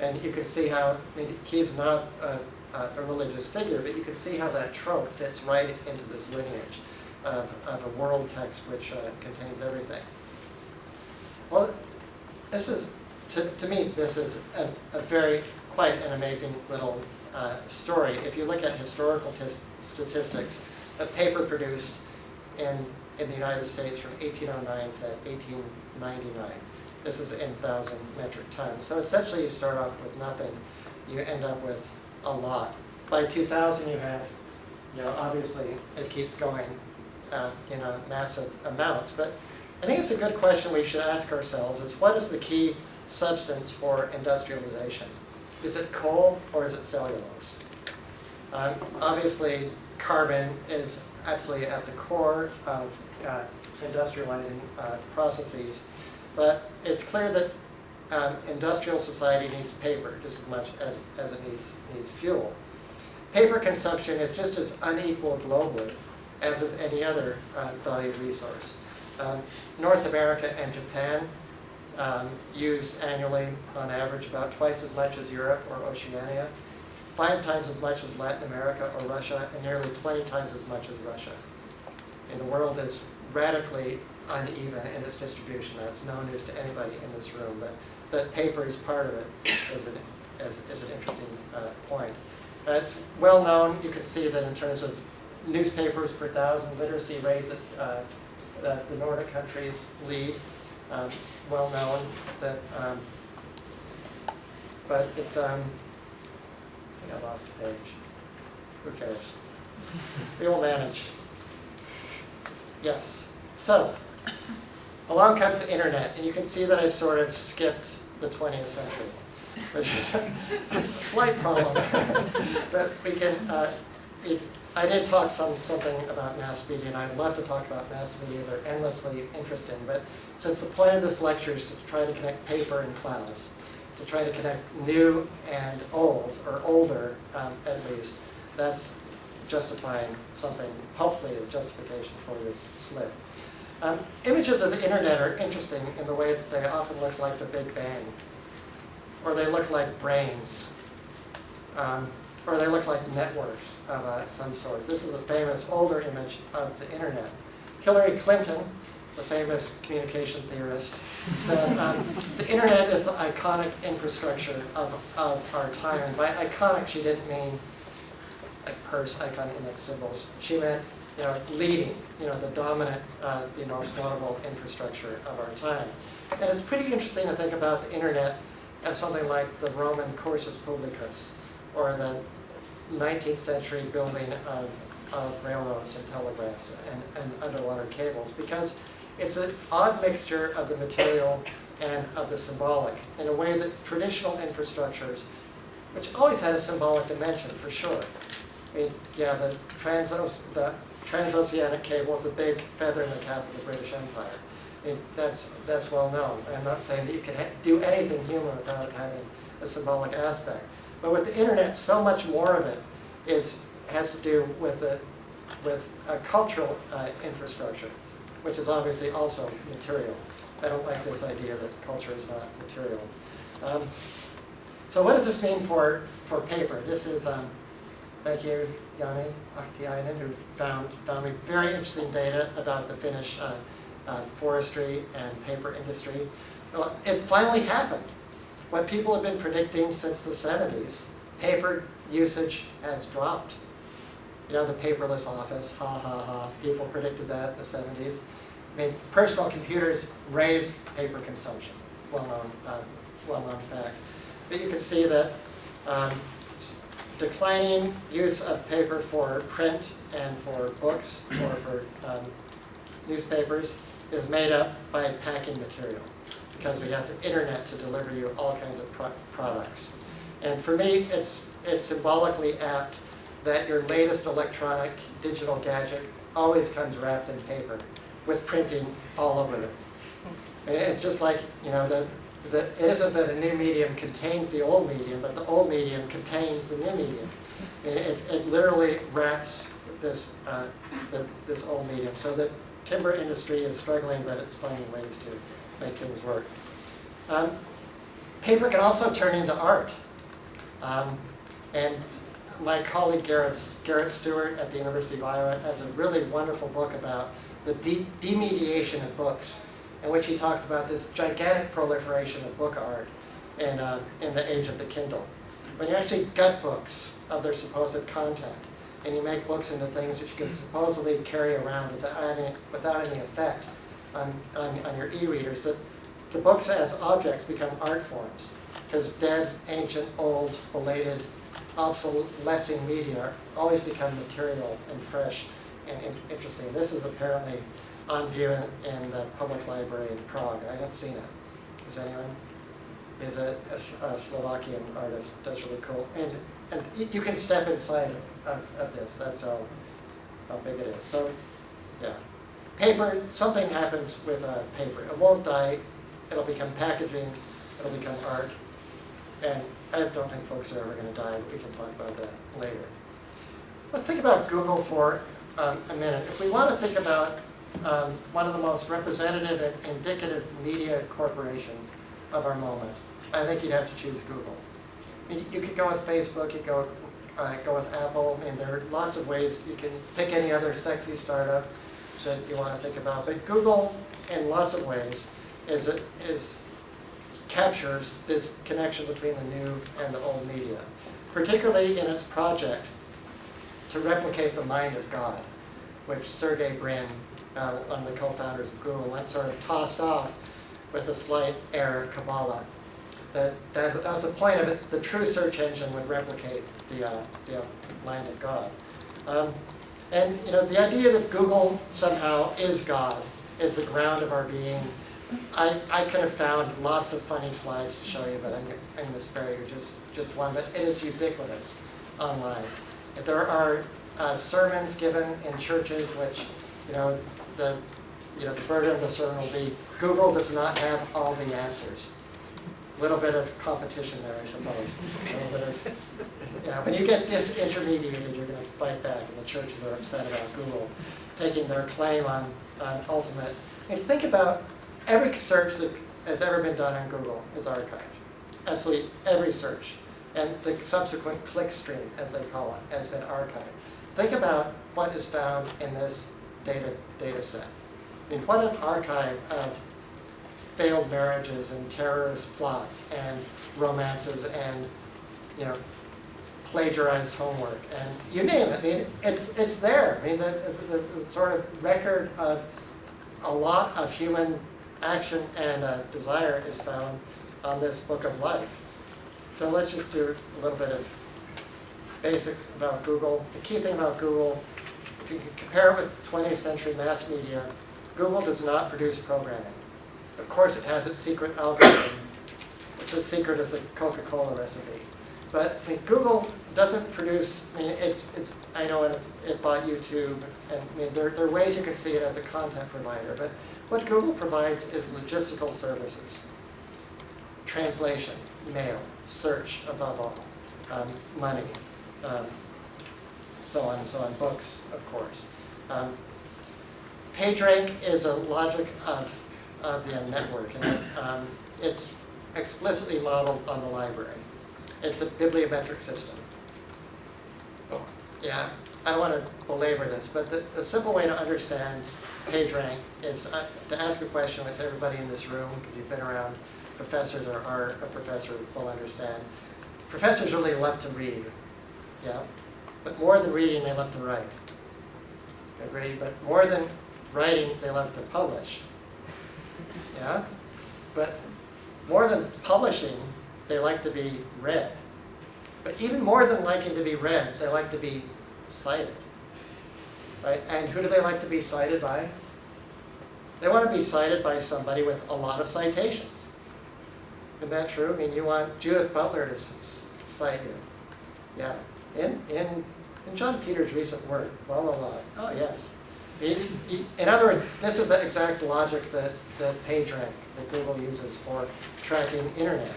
And you can see how, I mean, he's not a, a religious figure, but you can see how that trope fits right into this lineage of, of a world text which uh, contains everything. Well, this is, to, to me, this is a, a very, quite an amazing little uh, story. If you look at historical statistics, a paper produced in, in the United States from 1809 to 1899. This is in thousand metric tons. So essentially you start off with nothing, you end up with a lot. By 2000 you have, you know, obviously it keeps going uh, in a massive amounts. But I think it's a good question we should ask ourselves is what is the key substance for industrialization? Is it coal or is it cellulose? Um, obviously, carbon is absolutely at the core of uh, industrializing uh, processes, but it's clear that um, industrial society needs paper just as much as, as it needs, needs fuel. Paper consumption is just as unequal globally as is any other uh, valued resource. Um, North America and Japan um, use annually, on average, about twice as much as Europe or Oceania, five times as much as Latin America or Russia, and nearly 20 times as much as Russia. And the world is radically uneven in its distribution. That's no news to anybody in this room, but that paper is part of it it is an, is, is an interesting uh, point. Uh, it's well known, you can see that in terms of newspapers per thousand literacy rate that, uh, that the Nordic countries lead. Um, well known that, um, but it's, um, I think I lost a page. Who cares? We will manage. Yes. So, along comes the internet, and you can see that I've sort of skipped the 20th century, which is a (laughs) slight problem. (laughs) but we can, uh, it, I did talk some something about mass media, and I'd love to talk about mass media. They're endlessly interesting. But since the point of this lecture is to try to connect paper and clouds, to try to connect new and old, or older um, at least, that's justifying something, hopefully a justification for this slip. Um, images of the internet are interesting in the ways that they often look like the Big Bang, or they look like brains, um, or they look like networks of uh, some sort. This is a famous older image of the internet. Hillary Clinton, the famous communication theorist, said um, the internet is the iconic infrastructure of, of our time. And by iconic, she didn't mean like Peirce icon index symbols. She meant you know, leading, you know, the dominant, uh, the most notable infrastructure of our time. And it's pretty interesting to think about the internet as something like the Roman cursus publicus, or the 19th century building of, of railroads and telegraphs and, and underwater cables, because it's an odd mixture of the material and of the symbolic in a way that traditional infrastructures, which always had a symbolic dimension for sure. I mean, yeah, the, transos, the transoceanic cable is a big feather in the cap of the British Empire. That's, that's well known. I'm not saying that you can do anything human without having a symbolic aspect. But with the internet, so much more of it is, has to do with, the, with a cultural uh, infrastructure, which is obviously also material. I don't like this idea that culture is not material. Um, so what does this mean for, for paper? This is, um, thank you, Jani Ahtiainen, who found, found me very interesting data about the Finnish uh, uh, forestry and paper industry. Well, it's finally happened. What people have been predicting since the 70s, paper usage has dropped. You know, the paperless office, ha ha ha, people predicted that in the 70s. I mean, personal computers raised paper consumption, well-known uh, well-known fact. But you can see that um, declining use of paper for print and for books or for um, newspapers is made up by packing material because we have the internet to deliver you all kinds of pro products. And for me, it's, it's symbolically apt that your latest electronic digital gadget always comes wrapped in paper with printing all over it. It's just like, you know, the, the, it isn't that a new medium contains the old medium, but the old medium contains the new medium. It, it literally wraps this, uh, the, this old medium. So the timber industry is struggling, but it's finding ways to make things work. Um, paper can also turn into art. Um, and my colleague Garrett, Garrett Stewart at the University of Iowa has a really wonderful book about the de demediation of books in which he talks about this gigantic proliferation of book art in, uh, in the age of the Kindle. When you actually gut books of their supposed content, and you make books into things that you can supposedly carry around without any, without any effect on, on, on your e-readers, that the books as objects become art forms, because dead, ancient, old, belated, obsolescing media always become material and fresh and in interesting. This is apparently on view in, in the public library in Prague. I haven't seen it. Is anyone? Is a, a, a Slovakian artist. That's really cool. And, and you can step inside of, of this. That's how, how big it is. So, yeah. Paper, something happens with uh, paper. It won't die. It'll become packaging. It'll become art. And I don't think books are ever going to die, but we can talk about that later. Let's think about Google for um, a minute. If we want to think about um, one of the most representative and indicative media corporations of our moment, I think you'd have to choose Google. I mean, you could go with Facebook, you could go, uh, go with Apple, I mean, there are lots of ways. You can pick any other sexy startup that you want to think about. But Google, in lots of ways, is, is captures this connection between the new and the old media, particularly in its project to replicate the mind of God, which Sergey Brin, uh, one of the co-founders of Google, once sort of tossed off with a slight air of Kabbalah. That, that, that was the point of it. The true search engine would replicate the, uh, the mind of God. Um, and you know, the idea that Google somehow is God, is the ground of our being, I, I could have found lots of funny slides to show you, but I'm, I'm going to spare you just, just one. But it is ubiquitous online. There are uh, sermons given in churches which, you know, the, you know, the burden of the sermon will be, Google does not have all the answers. A little bit of competition there, I suppose. A little bit of, yeah, when you get disintermediated, you're going to fight back, and the churches are upset about Google taking their claim on, on ultimate. And think about every search that has ever been done on Google is archived. Absolutely every search. And the subsequent click stream, as they call it, has been archived. Think about what is found in this data, data set. I mean, what an archive of failed marriages and terrorist plots and romances and, you know, plagiarized homework and you name it. I mean, it's, it's there. I mean, the, the, the sort of record of a lot of human action and uh, desire is found on this book of life. So let's just do a little bit of basics about Google. The key thing about Google, if you compare it with 20th century mass media, Google does not produce programming. Of course, it has its secret algorithm, which is secret as the Coca-Cola recipe. But I mean, Google doesn't produce, I mean, it's, it's I know it's, it bought YouTube, and I mean, there, there are ways you can see it as a content provider, but what Google provides is logistical services. Translation, mail, search above all, um, money, um, so on and so on, books, of course. Um, PageRank is a logic of, of the network, and um, it's explicitly modeled on the library. It's a bibliometric system. Oh, Yeah, I don't want to belabor this, but the, the simple way to understand PageRank is uh, to ask a question which everybody in this room, because you've been around professors or are a professor, will understand. Professors really love to read, yeah? But more than reading, they love to write. Agree? But more than writing, they love to publish. Yeah? But more than publishing, they like to be read. But even more than liking to be read, they like to be cited. Right? And who do they like to be cited by? They want to be cited by somebody with a lot of citations. Isn't that true? I mean, you want Judith Butler to cite you. Yeah. In, in, in John Peters' recent work, blah, blah, blah. Oh, yes. In other words, this is the exact logic that, that PageRank, that Google uses for tracking internet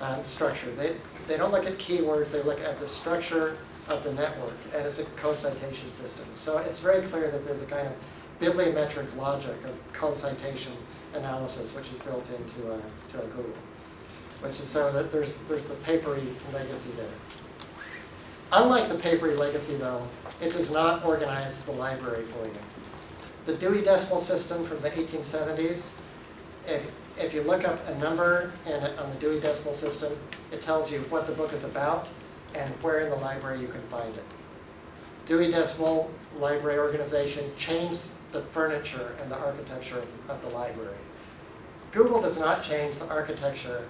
um, structure. They, they don't look at keywords, they look at the structure of the network, and it's a co-citation system. So it's very clear that there's a kind of bibliometric logic of co-citation analysis which is built into, uh, to a Google. Which is so that there's, there's the papery legacy there. Unlike the papery legacy though, it does not organize the library for you. The Dewey Decimal System from the 1870s, if, if you look up a number in on the Dewey Decimal System, it tells you what the book is about and where in the library you can find it. Dewey Decimal Library Organization changed the furniture and the architecture of, of the library. Google does not change the architecture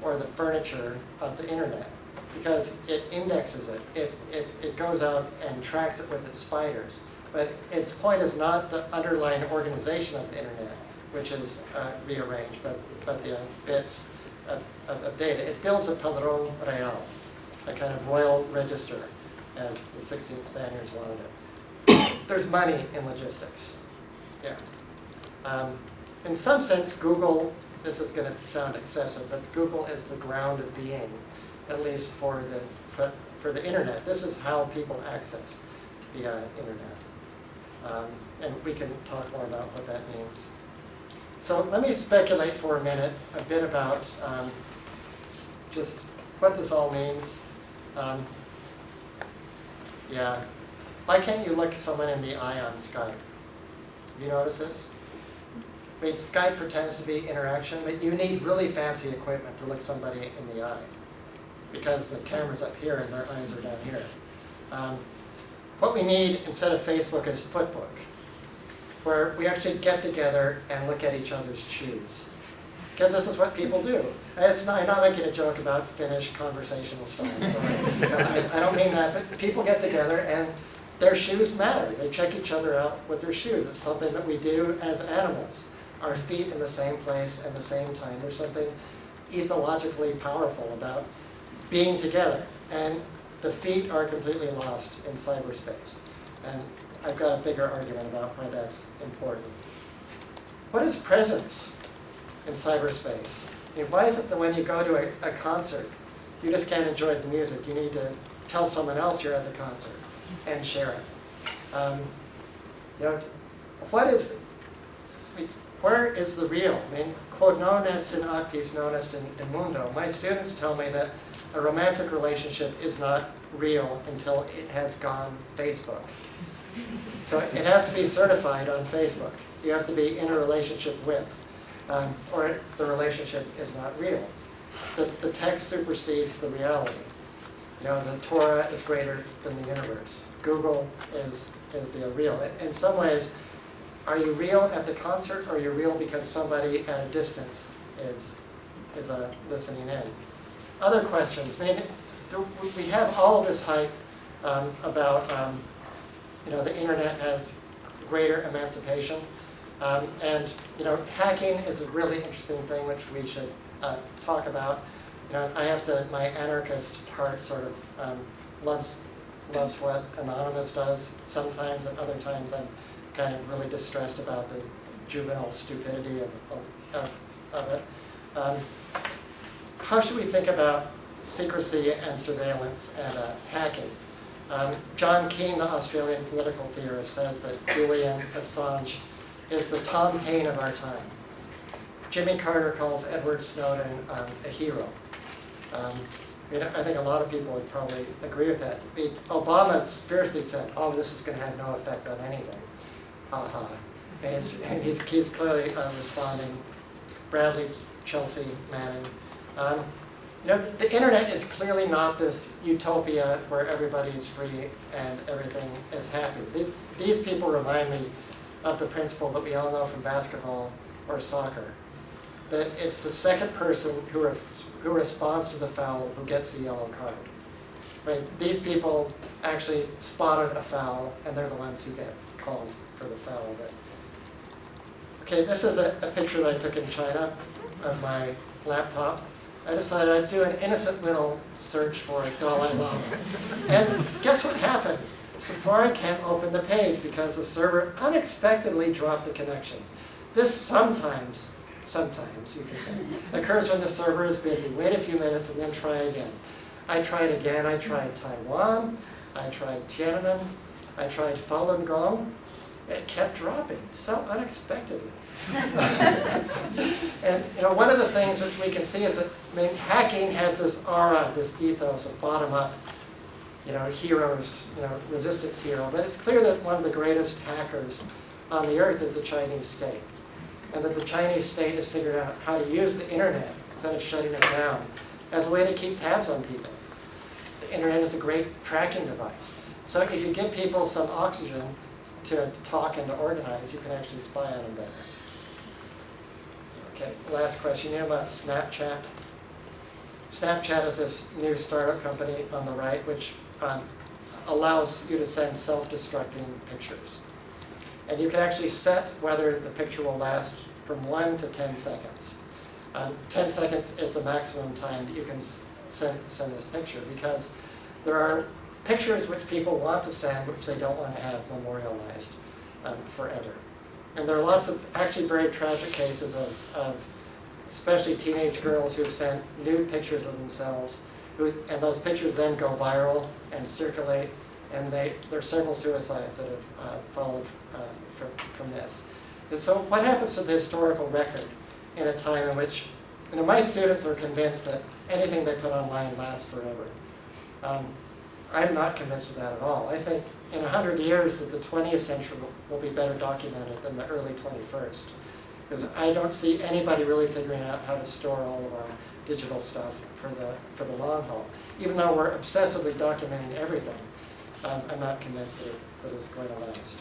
or the furniture of the internet because it indexes it. It, it. it goes out and tracks it with its spiders. But its point is not the underlying organization of the internet, which is uh, rearranged, but, but the uh, bits of, of, of, data. It builds a padrón real, a kind of royal register, as the 16th Spaniards wanted it. (coughs) There's money in logistics. Yeah. Um, in some sense, Google, this is going to sound excessive, but Google is the ground of being, at least for the, for, for the internet. This is how people access the uh, internet. Um, and we can talk more about what that means. So let me speculate for a minute a bit about um, just what this all means. Um, yeah. Why can't you look someone in the eye on Skype? Have you noticed this? I mean, Skype pretends to be interaction, but you need really fancy equipment to look somebody in the eye because the camera's up here and their eyes are down here. Um, what we need instead of Facebook is Footbook, where we actually get together and look at each other's shoes. Because this is what people do. It's not, I'm not making a joke about Finnish conversational I, I don't mean that, but people get together and their shoes matter. They check each other out with their shoes. It's something that we do as animals. Our feet in the same place at the same time. There's something ethologically powerful about being together. And the feet are completely lost in cyberspace. And I've got a bigger argument about why that's important. What is presence in cyberspace? I mean, why is it that when you go to a, a concert, you just can't enjoy the music? You need to tell someone else you're at the concert and share it. Um, you know, what is, where is the real? I mean, quod non est in actis, non est in, in mundo. My students tell me that a romantic relationship is not real until it has gone Facebook. So it has to be certified on Facebook. You have to be in a relationship with, um, or the relationship is not real. The, the text supersedes the reality. You know, the Torah is greater than the universe. Google is, is the real. In- some ways, are you real at the concert or are you real because somebody at a distance is, is uh, listening in? Other questions, I mean, we- we have all of this hype um, about, um, you know, the internet has greater emancipation. Um, And, you know, hacking is a really interesting thing which we should uh, talk about. You know, I have to, my anarchist heart sort of um, loves, loves what Anonymous does sometimes, and other times I'm kind of really distressed about the juvenile stupidity of, of, of it. Um, How should we think about secrecy and surveillance and uh, hacking? Um, John Keane, the Australian political theorist, says that Julian Assange is the Tom Paine of our time. Jimmy Carter calls Edward Snowden um, a hero. Um, I mean, I think a lot of people would probably agree with that. Obama fiercely said, oh, this is going to have no effect on anything. Ha ha. And, and he's, he's clearly uh, responding. Bradley, Chelsea, Manning. Um, you know, the internet is clearly not this utopia where everybody is free and everything is happy. These, these people remind me of the principle that we all know from basketball or soccer. That it's the second person who, who responds to the foul who gets the yellow card. Right? These people actually spotted a foul and they're the ones who get called for the foul. But, okay, this is a, a picture that I took in China of my laptop. I decided I'd do an innocent little search for Dalai Lama. And guess what happened? Safari can't open the page because the server unexpectedly dropped the connection. This sometimes, sometimes you can say, occurs when the server is busy. Wait a few minutes and then try again. I tried again. I tried Taiwan. I tried Tiananmen. I tried Falun Gong. It kept dropping so unexpectedly. (laughs) and you know, one of the things which we can see is that I mean, hacking has this aura, this ethos of bottom-up, you know, heroes, you know, resistance hero. But it's clear that one of the greatest hackers on the earth is the Chinese state, and that the Chinese state has figured out how to use the internet instead of shutting it down as a way to keep tabs on people. The internet is a great tracking device. So if you give people some oxygen to talk and to organize, you can actually spy on them better. Okay, last question. Know about Snapchat? Snapchat is this new startup company on the right which um, allows you to send self-destructing pictures. And you can actually set whether the picture will last from 1 to 10 seconds. Um, 10 seconds is the maximum time that you can send, send this picture because there are pictures which people want to send which they don't want to have memorialized um, forever. And there are lots of actually very tragic cases of, of especially teenage girls who've sent nude pictures of themselves, who, and those pictures then go viral and circulate, and they, there are several suicides that have uh, followed uh, from, from this. And so what happens to the historical record in a time in which, you know, my students are convinced that anything they put online lasts forever. Um, I'm not convinced of that at all. I think in 100 years that the 20th century will, be better documented than the early 21st. Because I don't see anybody really figuring out how to store all of our digital stuff for the, for the long haul. Even though we're obsessively documenting everything, um, I'm not convinced that, that it's going to last.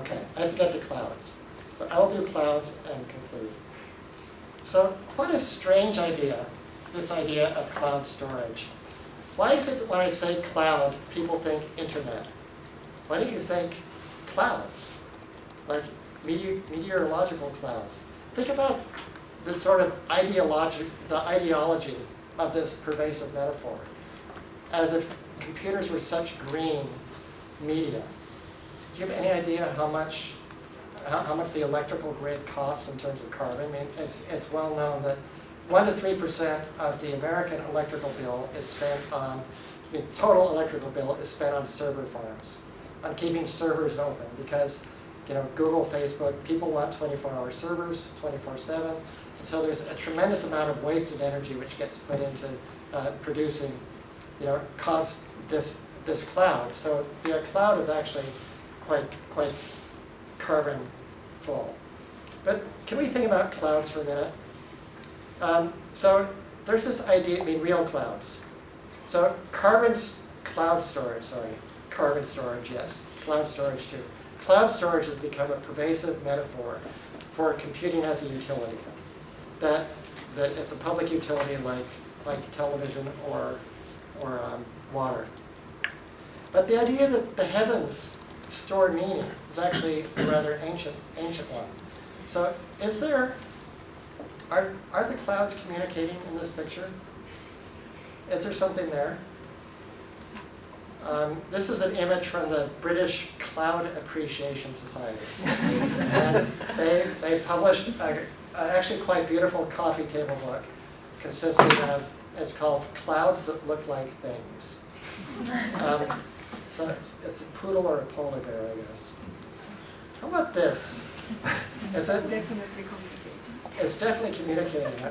Okay, I have to get to clouds. But I'll do clouds and conclude. So what a strange idea, this idea of cloud storage. Why is it that when I say cloud, people think internet? Why don't you think clouds? Like meteor, meteorological clouds. Think about the sort of ideology, the ideology of this pervasive metaphor. As if computers were such green media. Do you have any idea how much, how, how much the electrical grid costs in terms of carbon? I mean, it's, it's well known that one to three percent of the American electrical bill is spent on, I mean, total electrical bill is spent on server farms, on keeping servers open, because, you know, Google, Facebook, people want twenty-four hour servers, twenty-four seven, and so there's a tremendous amount of wasted energy which gets put into uh, producing, you know, cost, this, this cloud. So the cloud is actually quite, quite carbon full. But can we think about clouds for a minute? Um, so there's this idea, I mean, real clouds. So carbon, cloud storage, sorry, carbon storage, yes, cloud storage too. Cloud storage has become a pervasive metaphor for computing as a utility. That, that it's a public utility like, like television or, or um, water. But the idea that the heavens store meaning is actually a rather ancient, ancient one. So is there, are, are the clouds communicating in this picture? Is there something there? Um, this is an image from the British Cloud Appreciation Society. and they, they published a, a actually quite beautiful coffee table book consisting of, it's called Clouds That Look Like Things. Um, so it's, it's a poodle or a polar bear, I guess. How about this? Is it, Definitely communicating. it's definitely communicating.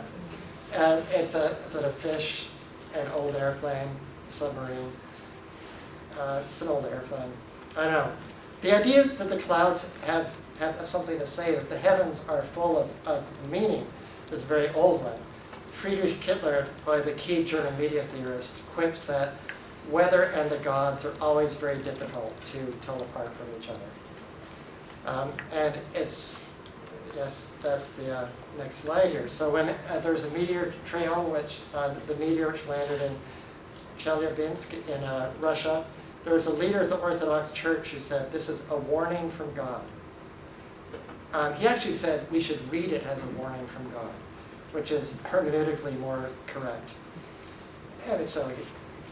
And it's a, it a fish, an old airplane, submarine? Uh, it's an old airplane. I don't know. The idea that the clouds have, have something to say, that the heavens are full of, of meaning, is a very old one. Friedrich Kittler, by the key German media theorist, quips that weather and the gods are always very difficult to tell apart from each other. Um, and it's, yes, that's the uh, next slide here. So when uh, there's a meteor trail, which uh, the meteor which landed in Chelyabinsk in uh, Russia, there was a leader of the Orthodox Church who said, this is a warning from God. Um, he actually said we should read it as a warning from God, which is hermeneutically more correct. And so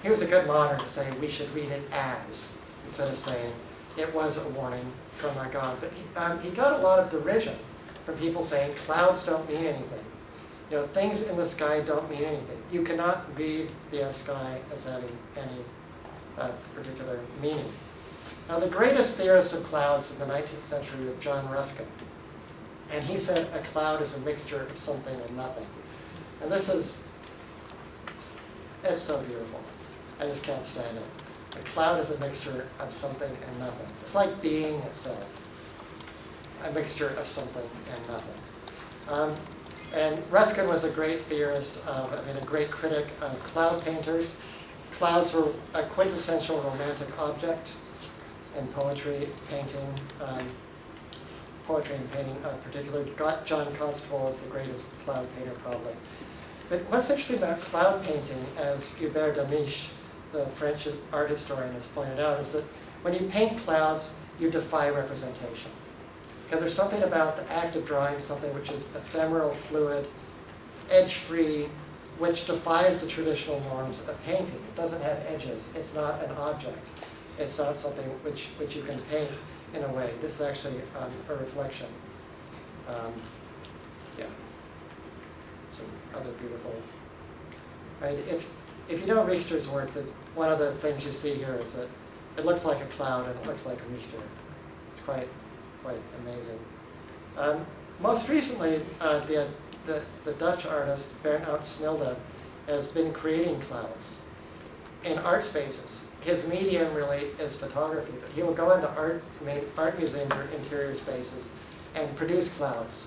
he was a good modern to say we should read it as, instead of saying it was a warning from our God. But he, um, he got a lot of derision from people saying clouds don't mean anything. You know, things in the sky don't mean anything. You cannot read the sky as having any uh, particular meaning. Now, the greatest theorist of clouds in the 19th century was John Ruskin. And he said a cloud is a mixture of something and nothing. And this is, it's so beautiful. I just can't stand it. A cloud is a mixture of something and nothing. It's like being itself. A mixture of something and nothing. Um, and Ruskin was a great theorist, of, I mean, a great critic of cloud painters. Clouds were a quintessential romantic object in poetry, painting, um, poetry and painting in particular. John Constable is the greatest cloud painter probably. But what's interesting about cloud painting, as Hubert Damisch, the French art historian, has pointed out, is that when you paint clouds, you defy representation. Because there's something about the act of drawing something which is ephemeral, fluid, edge-free, which defies the traditional norms of painting. It doesn't have edges. It's not an object. It's not something which, which you can paint in a way. This is actually um, a reflection. Um, yeah. Some other beautiful. Right? If, if you know Richter's work, that one of the things you see here is that it looks like a cloud and it looks like Richter. It's quite, quite amazing. Um, most recently, uh, the, the, the Dutch artist Berndnaut Smilde has been creating clouds in art spaces. His medium really is photography, but he will go into art, art museums or interior spaces and produce clouds.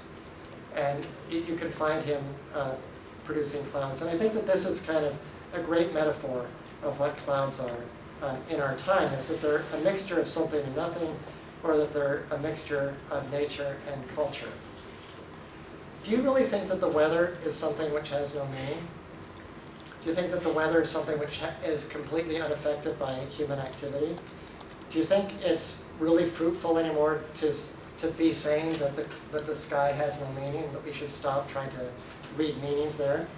And you, you can find him uh, producing clouds. And I think that this is kind of a great metaphor of what clouds are uh, in our time, is that they're a mixture of something and nothing, or that they're a mixture of nature and culture. Do you really think that the weather is something which has no meaning? Do you think that the weather is something which is completely unaffected by human activity? Do you think it's really fruitful anymore to, to be saying that the, that the sky has no meaning, that we should stop trying to read meanings there?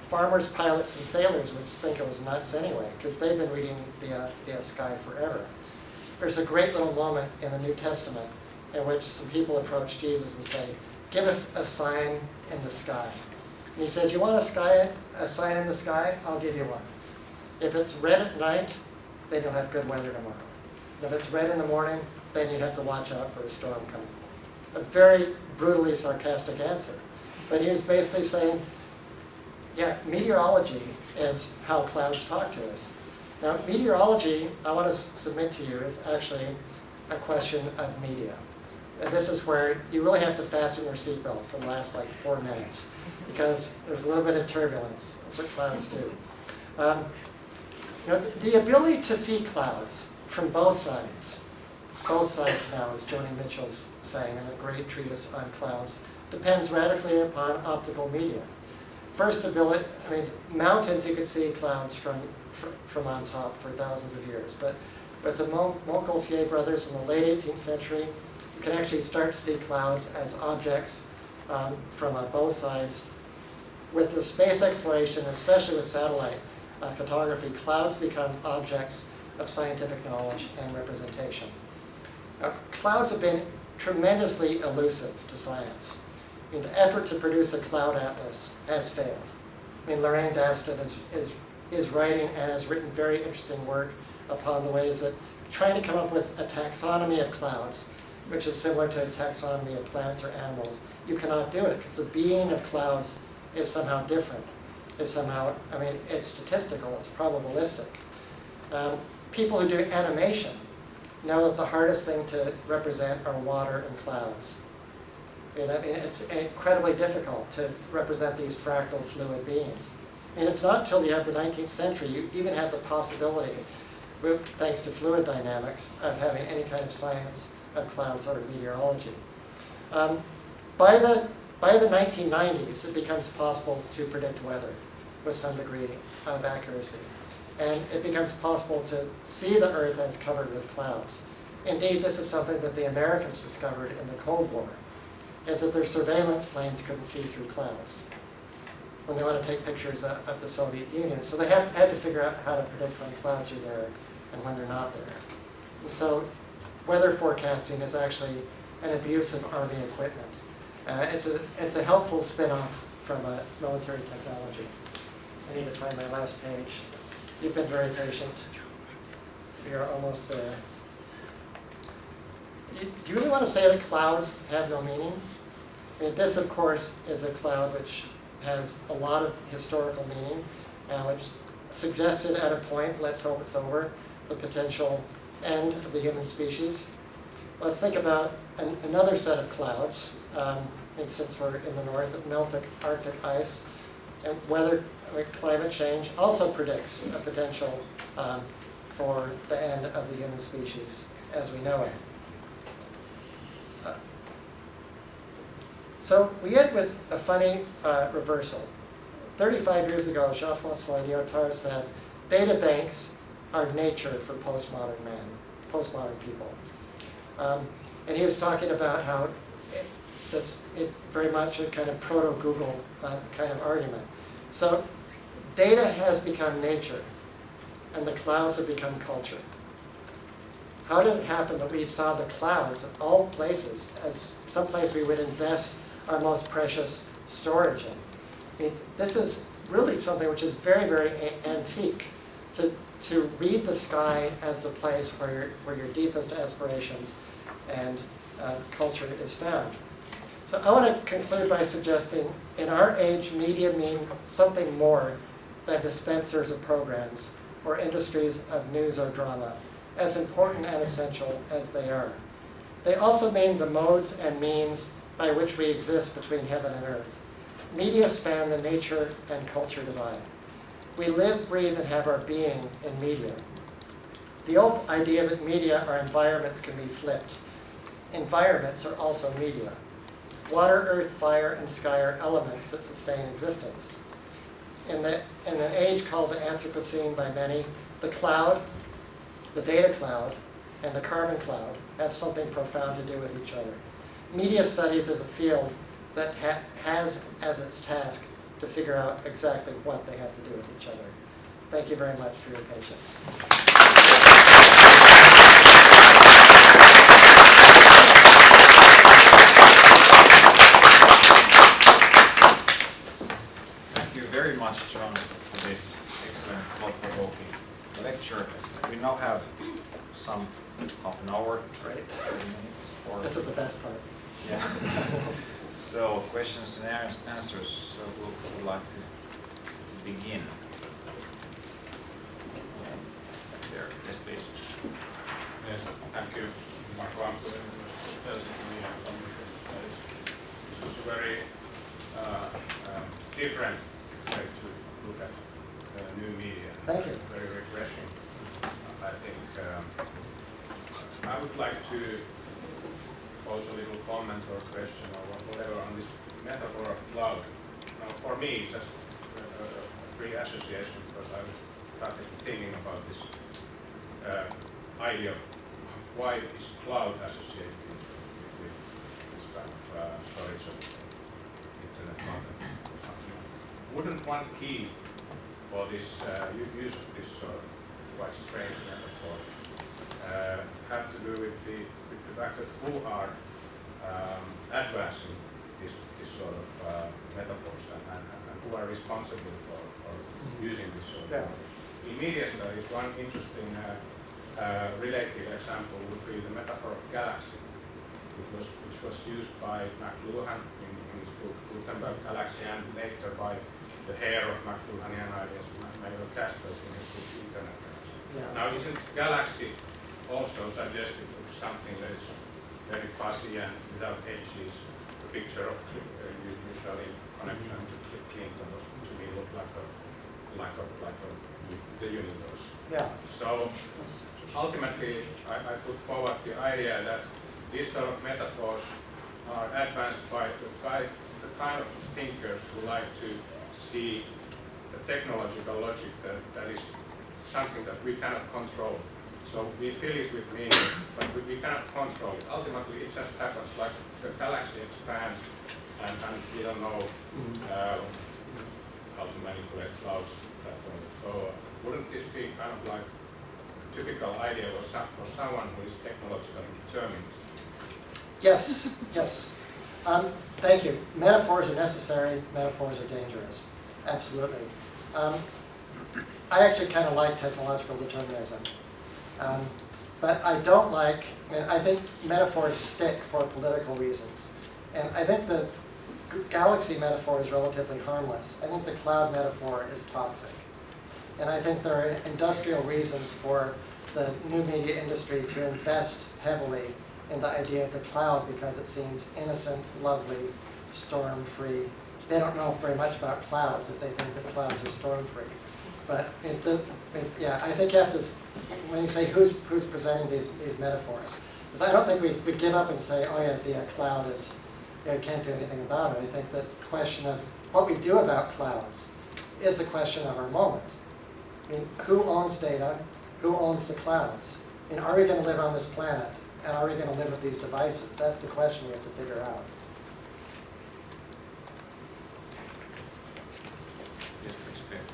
Farmers, pilots, and sailors would think it was nuts anyway, because they've been reading the, uh, the sky forever. There's a great little moment in the New Testament in which some people approach Jesus and say, give us a sign in the sky. And he says, you want a sky, a sign in the sky? I'll give you one. If it's red at night, then you'll have good weather tomorrow. If it's red in the morning, then you have to watch out for a storm coming. A very brutally sarcastic answer. But he was basically saying, yeah, meteorology is how clouds talk to us. Now, meteorology, I want to submit to you, is actually a question of media. And this is where you really have to fasten your seatbelt for the last like four minutes because there's a little bit of turbulence. That's what clouds do. Um, you know, the, the ability to see clouds from both sides, both sides now, as Joni Mitchell's saying in a great treatise on clouds, depends radically upon optical media. First ability, I mean, mountains you could see clouds from, fr from on top for thousands of years, but but the Montgolfier brothers in the late 18th century, can actually start to see clouds as objects um, from uh, both sides. With the space exploration, especially with satellite uh, photography, clouds become objects of scientific knowledge and representation. Now, clouds have been tremendously elusive to science. I mean, the effort to produce a cloud atlas has failed. I mean, Lorraine Daston is, is, is writing and has written very interesting work upon the ways that trying to come up with a taxonomy of clouds, which is similar to a taxonomy of plants or animals, you cannot do it because the being of clouds is somehow different. Is somehow, I mean, it's statistical, it's probabilistic. Um, people who do animation know that the hardest thing to represent are water and clouds. I mean, I mean, it's incredibly difficult to represent these fractal fluid beings. And it's not until you have the 19th century you even have the possibility, thanks to fluid dynamics, of having any kind of science of clouds or meteorology. Um, by, the, by the 1990s, it becomes possible to predict weather with some degree of accuracy. And it becomes possible to see the Earth as covered with clouds. Indeed, this is something that the Americans discovered in the Cold War is that their surveillance planes couldn't see through clouds when they want to take pictures of, of the Soviet Union. So they have, had to figure out how to predict when clouds are there and when they're not there. And so weather forecasting is actually an abuse of Army equipment. Uh, it's, a, it's a helpful spin-off from a military technology. I need to find my last page. You've been very patient. We are almost there. Do you really want to say that clouds have no meaning? I mean, this, of course, is a cloud which has a lot of historical meaning, and which suggested at a point, let's hope it's over, the potential end of the human species. Let's think about an, another set of clouds, um, and since we're in the north, of melted Arctic ice, and weather, climate change also predicts a potential um, for the end of the human species as we know it. So we end with a funny uh, reversal. 35 years ago, Jean-Francois Lyotard said, data banks are nature for postmodern man, postmodern people. Um, and he was talking about how that's it very much a kind of proto-Google uh, kind of argument. So data has become nature, and the clouds have become culture. How did it happen that we saw the clouds of all places as some place we would invest our most precious storage in. I mean, this is really something which is very, very antique. To, to read the sky as the place where your, where your deepest aspirations and uh, culture is found. So I want to conclude by suggesting in our age, media mean something more than dispensers of programs or industries of news or drama, as important and essential as they are. They also mean the modes and means by which we exist between heaven and earth. Media span the nature and culture divide. We live, breathe, and have our being in media. The old idea that media or environments can be flipped. Environments are also media. Water, earth, fire, and sky are elements that sustain existence. In, the, in an age called the Anthropocene by many, the cloud, the data cloud, and the carbon cloud have something profound to do with each other media studies is a field that ha has as its task to figure out exactly what they have to do with each other. Thank you very much for your patience. Thank you very much to this excellent thought-provoking lecture. We now have some half an hour, right? minutes for. This is the best part. Yeah. (laughs) So questions and answers, so who would like to, to begin? Yeah, There, yes, please. Yes, thank you. Marko Amppu, University of Helsinki Media and Communication Studies. This was a very uh, um, different way to look at uh, new media. Thank you. Very refreshing. I think um, I would like to a little comment or question or whatever on this metaphor of cloud. Now, for me, it's just a, a a free association because I started thinking about this uh, idea of why is cloud associated with this kind of uh, storage of internet content or something. Wouldn't one key for this uh, use of this sort quite strange metaphor uh, have to do with that who are um, advancing this, this sort of uh, metaphors and, and, and who are responsible for, for using this sort of Yeah. In media studies, one interesting uh, uh, related example would be the metaphor of galaxy, which was, which was used by McLuhan in, in his book Gutenberg Galaxy and later by the hair of McLuhanian ideas, Manuel Castells in his book Internet. Galaxy. Yeah. Now, isn't galaxy also suggestive of something that is very fuzzy and without edges? The picture of uh, usually connection to Cl- Clinton to me looked like a like a like a the universe. Yeah. So ultimately, I, I put forward the idea that these sort of metaphors are advanced by the, ki- the kind of thinkers who like to see the technological logic that, that is something that we cannot control. So we fill it with meaning, but we, we cannot control it. Ultimately, it just happens like the galaxy expands and, and we don't know uh, how to manipulate clouds that way. So uh, wouldn't this be kind of like a typical idea for, some, for someone who is technologically determined? Yes, yes. Um, thank you. Metaphors are necessary, metaphors are dangerous. Absolutely. Um, I actually kind of like technological determinism. Um, but I don't like, I I think metaphors stick for political reasons. And I think the galaxy metaphor is relatively harmless. I think the cloud metaphor is toxic. And I think there are industrial reasons for the new media industry to invest heavily in the idea of the cloud because it seems innocent, lovely, storm-free. They don't know very much about clouds if they think that clouds are storm-free. But it, the, it, yeah, I think you have to, when you say who's, who's presenting these, these metaphors, because I don't think we, we give up and say, oh yeah, the uh, cloud is, you can't do anything about it. I think the question of what we do about clouds is the question of our moment. I mean, who owns data? Who owns the clouds? And are we going to live on this planet? And are we going to live with these devices? That's the question we have to figure out. Yes, please, Peter. Uh,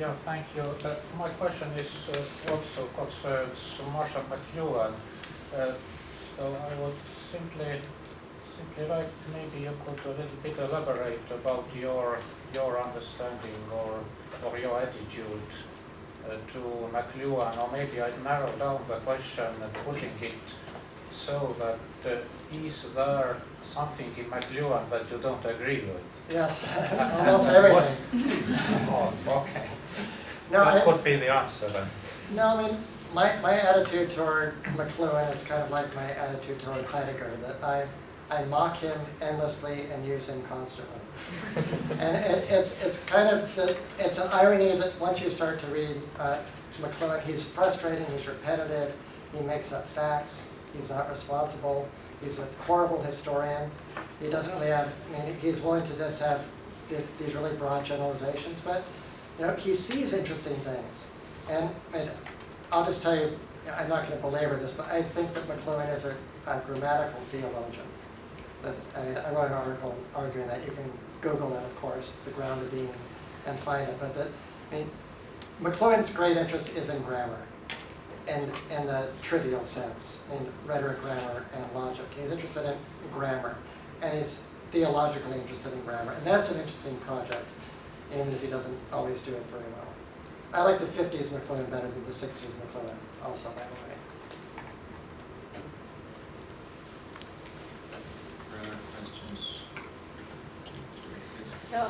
Yeah, thank you. Uh, My question is uh, also concerns Marshall McLuhan. Uh, So I would simply, simply like maybe you could a little bit elaborate about your, your understanding or, or your attitude uh, to McLuhan, or maybe I'd narrow down the question and putting it so that uh, is there something in McLuhan that you don't agree with? Yes, (laughs) almost everything. No, That I, could be the answer then. no, I mean, my, my attitude toward McLuhan is kind of like my attitude toward Heidegger, that I, I mock him endlessly and use him constantly. (laughs) And it, it's, it's kind of, the, it's an irony that once you start to read uh, McLuhan, he's frustrating, he's repetitive, he makes up facts, he's not responsible, he's a horrible historian. He doesn't really have, I mean, he's willing to just have th- these really broad generalizations, but, you know, he sees interesting things. And, and I'll just tell you, I'm not going to belabor this, but I think that McLuhan is a, a grammatical theologian. That, I mean, I wrote an article arguing that. You can Google it, of course, the ground of being, and find it. But that, I mean, McLuhan's great interest is in grammar, and in the trivial sense, in rhetoric, grammar, and logic. He's interested in grammar, and he's theologically interested in grammar, and that's an interesting project. Even if he doesn't always do it very well. I like the fifties McLuhan better than the sixties McLuhan also, by the way. Further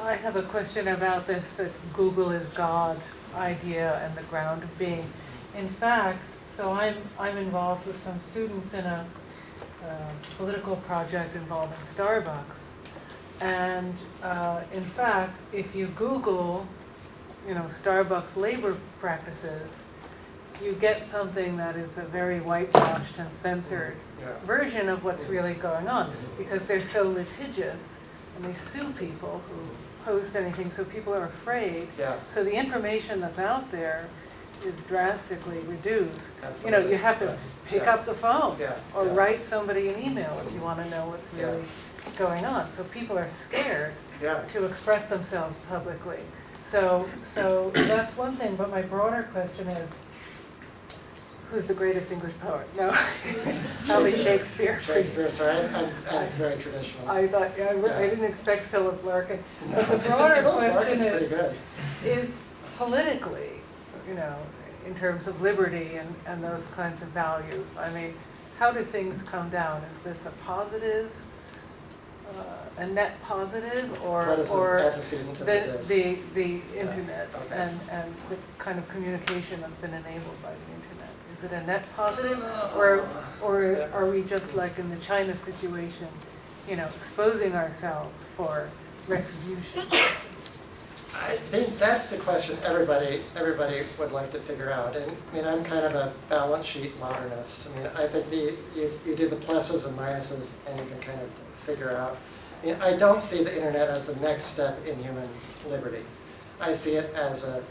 I have a question about this uh, Google is God idea and the ground of being. In fact, so I'm, I'm involved with some students in a uh, political project involving Starbucks. And uh, in fact, if you Google, you know, Starbucks labor practices, you get something that is a very whitewashed and censored Yeah. version of what's really going on because they're so litigious and they sue people who post anything, so people are afraid. Yeah, So the information that's out there is drastically reduced. Absolutely. You know, you have to pick Yeah. up the phone or write somebody an email if you want to know what's really going on. So people are scared Yeah, to express themselves publicly. So, so that's one thing, but my broader question is, who's the greatest English poet? No, (laughs) probably Shakespeare. Shakespeare, sorry, I'm, I'm, I'm very traditional. I thought, yeah, I w- I didn't expect Philip Larkin. But the broader question is, is politically, you know, in terms of liberty and, and those kinds of values, I mean, how do things come down? Is this a positive, Uh, a net positive, or, What is the or antecedent to the, this? the, the internet okay. and, and the kind of communication that's been enabled by the internet? Is it a net positive, or, or Yeah. are we just like in the China situation, you know, exposing ourselves for retribution? I think that's the question everybody, everybody would like to figure out. And, I mean, I'm kind of a balance sheet modernist. I mean, I think the, you, you do the pluses and minuses and you can kind of figure out. I don't see the internet as the next step in human liberty. I see it as an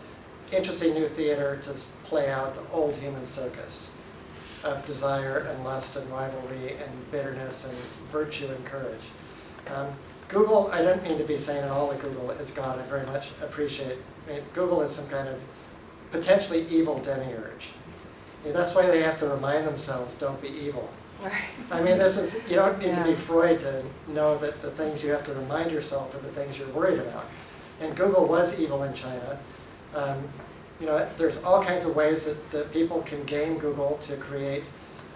interesting new theater to play out the old human circus of desire and lust and rivalry and bitterness and virtue and courage. Um, Google, I don't mean to be saying at all that Google is God, I very much appreciate, I mean, Google is some kind of potentially evil demiurge. That's why they have to remind themselves, don't be evil. Right. I mean, this is, you don't need to be Yeah. Freud to know that the things you have to remind yourself are the things you're worried about. And Google was evil in China. Um, you know, there's all kinds of ways that, that people can game Google to create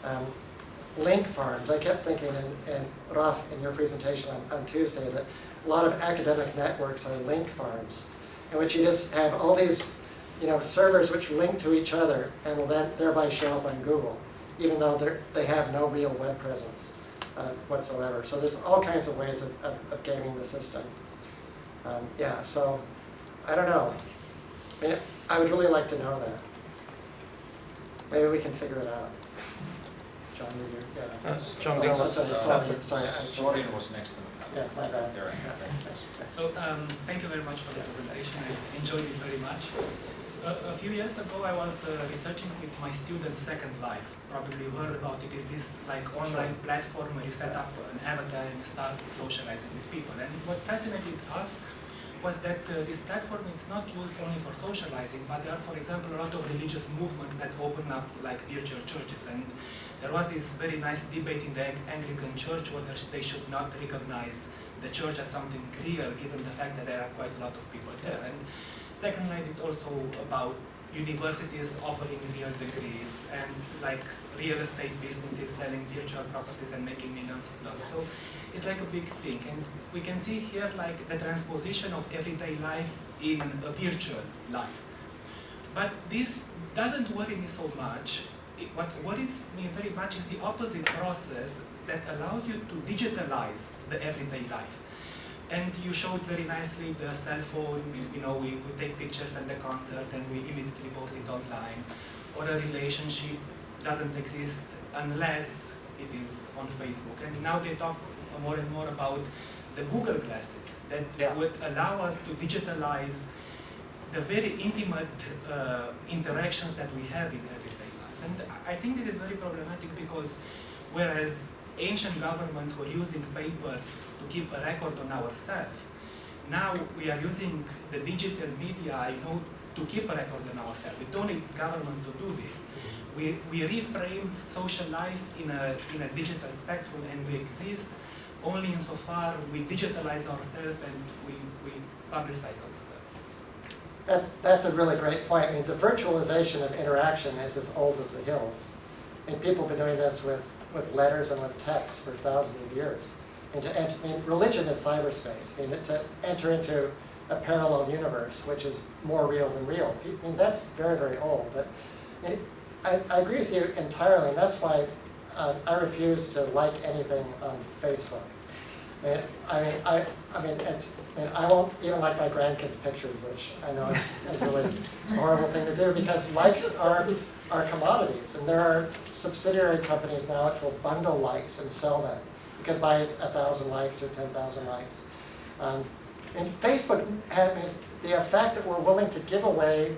um, link farms. I kept thinking, and, and Raf, in your presentation on, on Tuesday, that a lot of academic networks are link farms, in which you just have all these, you know, servers which link to each other and will then thereby show up on Google, even though they're, they have no real web presence uh, whatsoever. So there's all kinds of ways of, of, of gaming the system. Um, yeah, so I don't know. I, mean, I would really like to know that. Maybe we can figure it out. John, did you, yeah. Uh, John, Oh, this that's is, sorry, uh, sorry, sorry, was next to me. Yeah, my bad. There, So, um, thank you very much for the presentation. I enjoyed it very much. A, a few years ago, I was uh, researching with my student Second Life. Probably you heard about it. Is this like online platform where you set up an avatar and you start socializing with people? And what fascinated us was that uh, this platform is not used only for socializing, but there are, for example, a lot of religious movements that open up like virtual churches. And there was this very nice debate in the Anglican Church whether they should not recognize the church as something real, given the fact that there are quite a lot of people there. And secondly, it's also about universities offering real degrees and like real estate businesses selling virtual properties and making millions of dollars. So it's like a big thing. And we can see here like the transposition of everyday life in a virtual life. But this doesn't worry me so much. It, what worries me very much is the opposite process that allows you to digitalize the everyday life. And you showed very nicely the cell phone, you, know, we, we take pictures at the concert and we immediately post it online. Or a relationship doesn't exist unless it is on Facebook. And now they talk more and more about the Google glasses that Yeah. would allow us to digitalize the very intimate uh, interactions that we have in everyday life. And I- I think it is very problematic because whereas ancient governments were using papers to keep a record on ourselves, now we are using the digital media, know, to keep a record on ourselves. We don't need governments to do this. We, we reframe social life in a, in a digital spectrum and we exist only insofar we digitalize ourselves and we, we publicize ourselves. That, that's a really great point. I mean, the virtualization of interaction is as old as the hills. And people have been doing this with, with letters and with text for thousands of years. And to enter, I mean, religion is cyberspace. I mean, to enter into a parallel universe, which is more real than real. I mean, that's very, very old. But I, I, agree with you entirely, and that's why um, I refuse to like anything on Facebook. I mean, I mean, I, I mean, it's, I mean, I won't even like my grandkids' pictures, which I know is, is really a horrible thing to do because likes are, are commodities, and there are subsidiary companies now which will bundle likes and sell them. You can buy a thousand likes or ten thousand likes. Um, and Facebook had the effect that we're willing to give away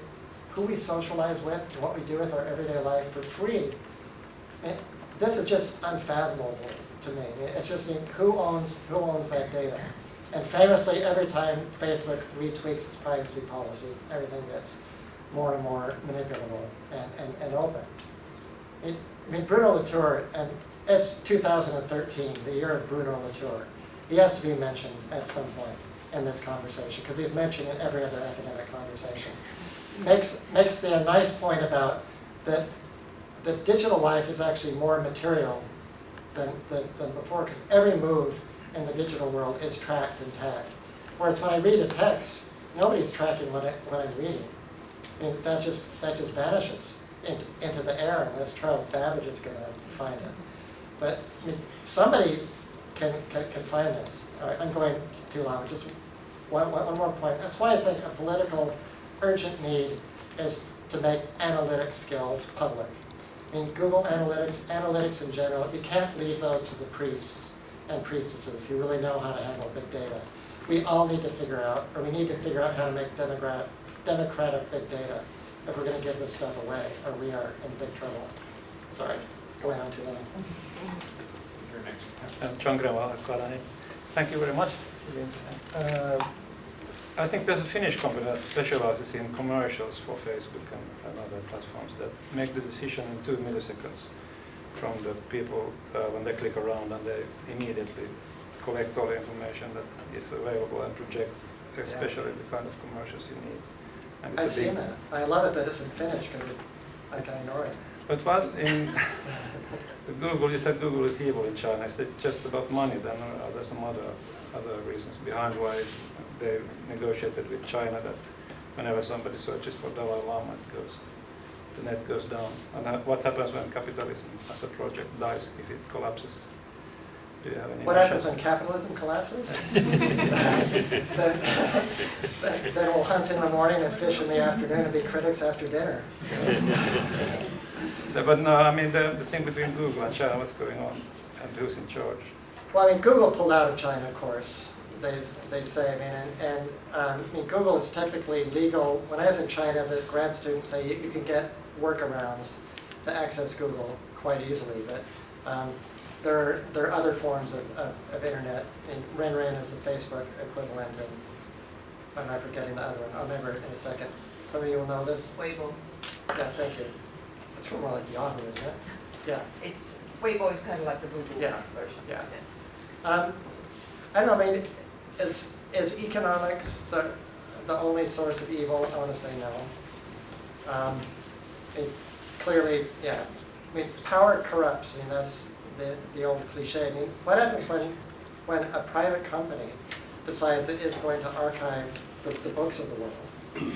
who we socialize with and what we do with our everyday life for free. Mean, this is just unfathomable to me. It's just, mean, who owns, who owns that data? And famously, every time Facebook retweaks its privacy policy, everything gets more and more manipulable and, and, and open. I mean, Bruno Latour, and it's 2013, the year of Bruno Latour. He has to be mentioned at some point in this conversation, because he's mentioned in every other academic conversation. Makes, makes the nice point about that, that digital life is actually more material than, than, than before, because every move in the digital world is tracked and tagged. Whereas when I read a text, nobody's tracking what, I, what I'm reading. I mean, that just, that just vanishes into, into the air unless Charles Babbage is going to find it. But I mean, somebody can, can, can find this. All right, I'm going too long. Just one, one, one more point. That's why I think a political urgent need is to make analytic skills public. I mean, Google Analytics, analytics in general, you can't leave those to the priests and priestesses who really know how to handle big data. We all need to figure out, or we need to figure out how to make democratic, democratic big data if we're going to give this stuff away, or we are in big trouble. Sorry, going on too long. You're next. Uh, John Grewal, Kalani. Thank you very much. Really interesting. Uh, I think there's a Finnish company that specializes in commercials for Facebook and, and other platforms that make the decision in two milliseconds from the people uh, when they click around and they immediately collect all the information that is available and project especially the kind of commercials you need. And it's a I've seen that. I love it that it's in Finnish because I can ignore it. But what in (laughs) Google, you said Google is evil in China. Is it just about money then, or are there some other other reasons behind why they negotiated with China that whenever somebody searches for Dalai Lama, it goes, the net goes down? And what happens when capitalism as a project dies if it collapses? Do you have any? What happens when capitalism collapses? Then (laughs) then- then we'll hunt in the morning and fish in the afternoon and be critics after dinner. (laughs) Yeah, But no, I mean the, the thing between Google and China, what's going on, and who's in charge? Well, I mean, Google pulled out of China, of course, they, they say, I mean, and, and, um, I mean, Google is technically legal. When I was in China, the grad students say you, you can get workarounds to access Google quite easily, but, um, there are, there are other forms of, of, of internet, and RenRen is the Facebook equivalent, and I'm not forgetting the other one, I'll remember it in a second. Some of you will know this? Weibo. Yeah, thank you. It's more like Yahoo, isn't it? Yeah. It's, Weibo is kind of like the Google Yeah, version. yeah. Um, I don't know, I mean, is, is economics the, the only source of evil? I want to say no. Um, it, clearly, yeah. I mean, power corrupts, I mean, that's the, the old cliche. I mean, what happens when, when a private company decides it is going to archive the, the books of the world?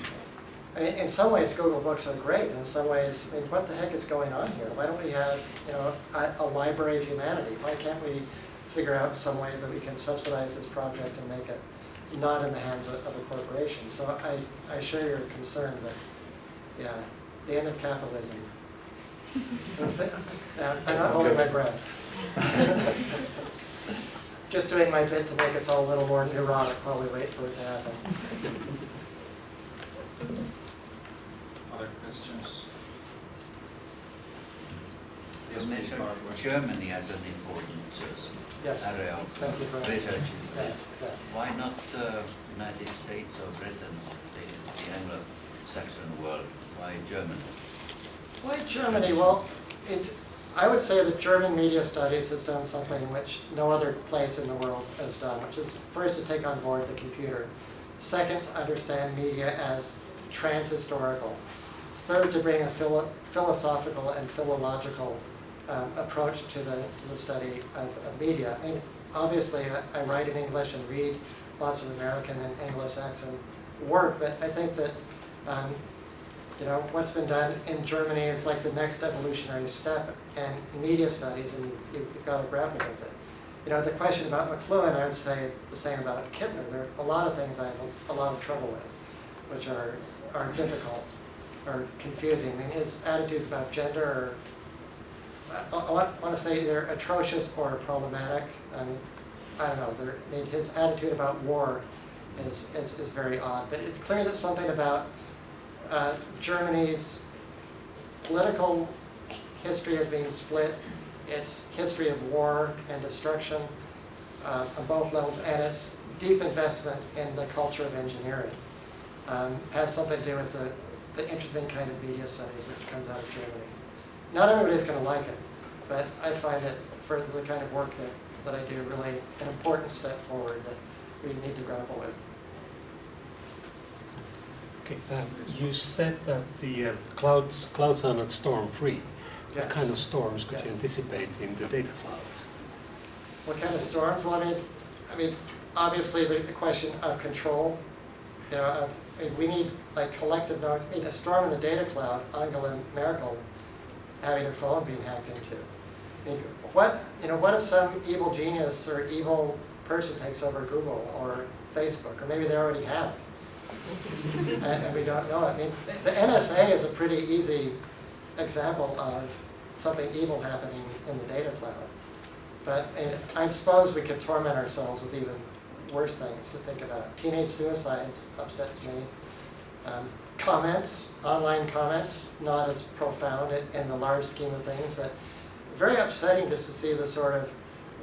I mean, in some ways, Google Books are great. In some ways, I mean, what the heck is going on here? Why don't we have, you know, a, a library of humanity? Why can't we figure out some way that we can subsidize this project and make it not in the hands of, of a corporation? So I, I share your concern, but yeah, the end of capitalism. (laughs) I'm I'm not holding my breath. (laughs) Just doing my bit to make us all a little more neurotic while we wait for it to happen. (laughs) Other questions? Yes, please, mentioned Germany as an important Yes. uh, area of Thank you for uh, research. Yeah, yeah. Why not uh, United States or Britain, the, the Anglo-Saxon world? Why Germany? Why Germany? Well, it, I would say that German media studies has done something which no other place in the world has done, which is first to take on board the computer. Second, to understand media as transhistorical. Third, to bring a philo- philosophical and philological um, approach to the, to the study of, of media. I mean, obviously, I, I write in English and read lots of American and Anglo-Saxon work, but I think that, um, you know, what's been done in Germany is like the next evolutionary step in media studies, and you- you've got to grapple with it. You know, the question about McLuhan, I would say the same about Kittler. There are a lot of things I have a, a lot of trouble with, which are, are difficult or confusing. I mean, his attitudes about gender are, I, I want, to say they're atrocious or problematic. I mean, I don't know, I mean, his attitude about war is, is, is very odd. But it's clear that something about uh, Germany's political history of being split, its history of war and destruction uh, on both levels, and its deep investment in the culture of engineering um, has something to do with the, the interesting kind of media studies which comes out of Germany. Not everybody's going to like it, but I find it, for the kind of work that, that I do, really an important step forward that we need to grapple with. Okay, um, you said that the uh, clouds, clouds are not storm-free. What kind of storms could you anticipate in the data clouds? What kind of storms? Well, I mean, it's- I mean, obviously the, the question of control, you know, of, I mean, we need like collective knowledge. I mean, a storm in the data cloud, Angela Merkel having her phone being hacked into. I mean, what, you know, what if some evil genius or evil person takes over Google or Facebook, or maybe they already have? (laughs) and, and we don't know. it. I mean, the NSA is a pretty easy example of something evil happening in the data cloud. But I suppose we could torment ourselves with even worse things to think about. Teenage suicides upsets me. Um, comments, online comments, not as profound in, the large scheme of things, but very upsetting just to see the sort of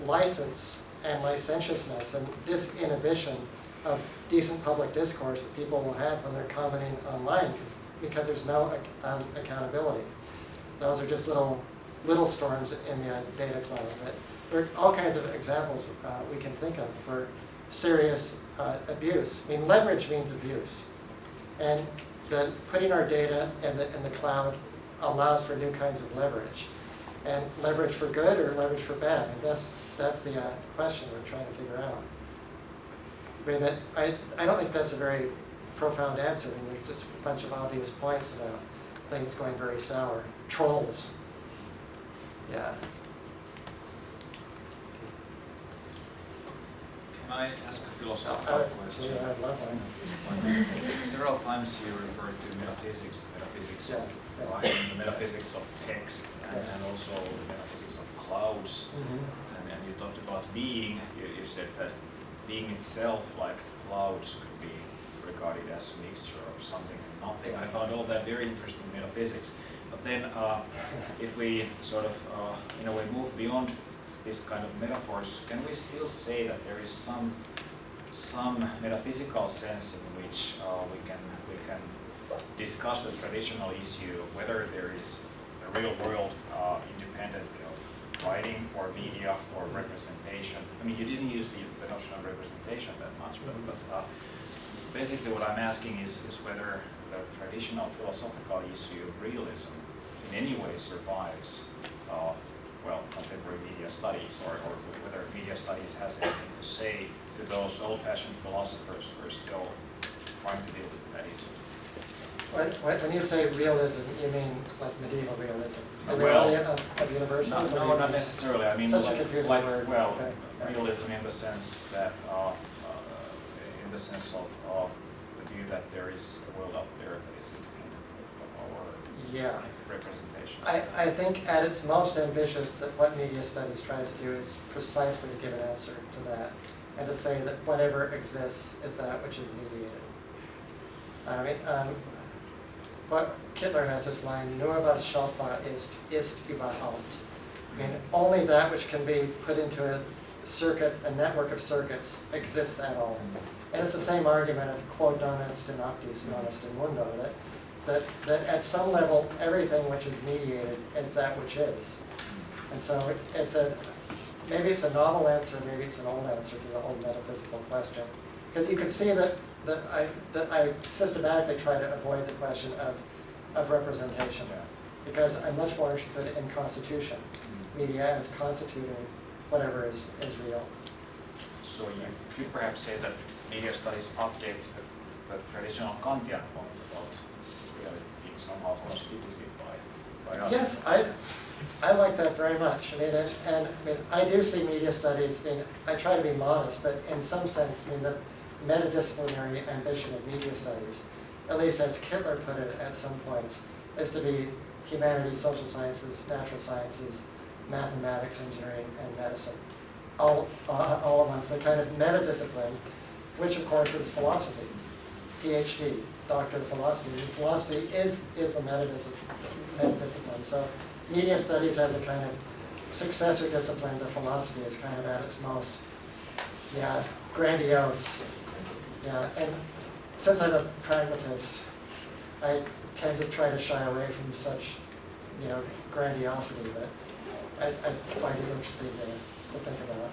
license and licentiousness and disinhibition of decent public discourse that people will have when they're commenting online because because there's no um, accountability. Those are just little little storms in the uh, data cloud. But there are all kinds of examples uh, we can think of for serious uh, abuse. I mean, leverage means abuse. And the, putting our data in the, in the cloud allows for new kinds of leverage. And leverage for good or leverage for bad? I mean, that's, that's the uh, question we're trying to figure out. I mean, that, I, I don't think that's a very profound answer. I mean, there's just a bunch of obvious points about things going very sour. Trolls. Yeah. I ask a Uh, philosophical question? love one. Several times you referred to metaphysics, metaphysics of, Yeah, yeah. the metaphysics of text and, and also the metaphysics of clouds. Mhm. And, and you talked about being, you, you said that being itself, like clouds, could be regarded as a mixture of something and nothing. I found all that very interesting metaphysics. But then, uh, if we sort of, uh, in a way, move beyond this kind of metaphors, can we still say that there is some, some metaphysical sense in which uh, we can, we can discuss the traditional issue, of whether there is a real world uh, independently of writing or media or representation? I mean, you didn't use the, the notion of representation that much, but, but uh, basically what I'm asking is, is whether the traditional philosophical issue of realism in any way survives, uh, well, contemporary media studies, or, or whether media studies has anything to say to those old-fashioned philosophers who are still trying to deal with that issue. When, you say realism, you mean like medieval realism? The Well, reality of, of universals? No, no, not necessarily, I mean, like, like, word. well, Okay. realism in the sense that, uh, uh, in the sense of, of the view that there is a world out there that is independent Yeah. representation. I, I think at its most ambitious, that what media studies tries to do is precisely to give an answer to that, and to say that whatever exists is that which is mediated. I mean, um, but Kittler has this line, nur was schaltbar ist, ist überhaupt. I mean, only that which can be put into a circuit, a network of circuits exists at all. And it's the same argument of quod non est in optis, non est in mundo, that, that, that at some level, everything which is mediated is that which is. And so it's a, maybe it's a novel answer, maybe it's an old answer to the old metaphysical question. Because you can see that that I, that I systematically try to avoid the question of, of representation. Because I'm much more interested in constitution, media as constituting whatever is, is real. So you could perhaps say that media studies updates the, the traditional Kantian point about somehow constituted by, by us. Yes, I, I like that very much. I mean, and, and, I mean, I do see media studies, I I try to be modest, but in some sense, I mean, the metadisciplinary ambition of media studies, at least as Kittler put it at some points, is to be humanities, social sciences, natural sciences, mathematics, engineering, and medicine, all, uh, all at once, the kind of meta-discipline, which of course is philosophy, PhD, doctor of philosophy. And philosophy is, is the meta-discipline. So media studies as a kind of successor discipline to philosophy is kind of at its most, yeah, grandiose. Yeah, and since I'm a pragmatist, I tend to try to shy away from such, you know, grandiosity, but I, I find it interesting to, to think about.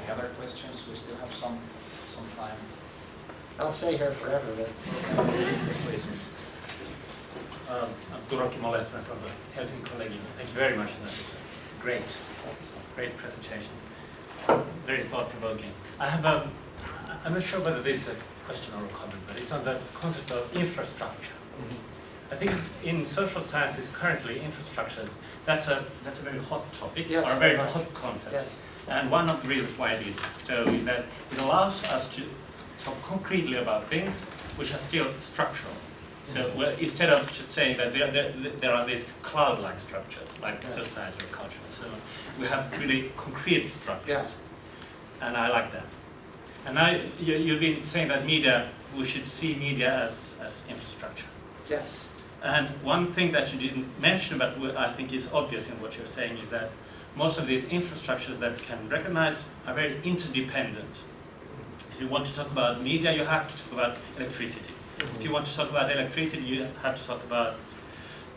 Any other questions? We still have some, some time. I'll stay here forever, but. Um, I'm Turaki Moletma from the Helsinki Collegium. Thank you very much. That was a great, great presentation. Very thought-provoking. I have a, I'm not sure whether this is a question or a comment, but it's on the concept of infrastructure. I think in social sciences currently, infrastructure, that's a, that's a very hot topic, Yes, or a very much. hot concept. yes. And one of the reasons why it is so is that it allows us to talk concretely about things which are still structural. So Mhm. well, instead of just saying that there, there, there are these cloud-like structures, like Yeah. society or culture so we have really concrete structures. Yeah. And I like that. And now you, you've been saying that media, we should see media as, as infrastructure. Yes. And one thing that you didn't mention, but I think is obvious in what you're saying, is that most of these infrastructures that we can recognize are very interdependent. If you want to talk about media, you have to talk about electricity. If you want to talk about electricity, you have to talk about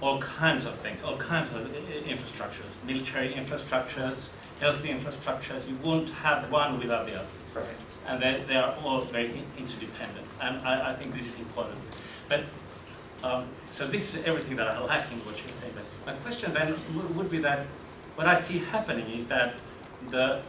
all kinds of things, all kinds of i- i- infrastructures, military infrastructures, healthy infrastructures. You won't have one without the other Right. and they, they are all very interdependent. And I, I think this is important. But um, so this is everything that I like in what you're saying. But my question then would be that what I see happening is that the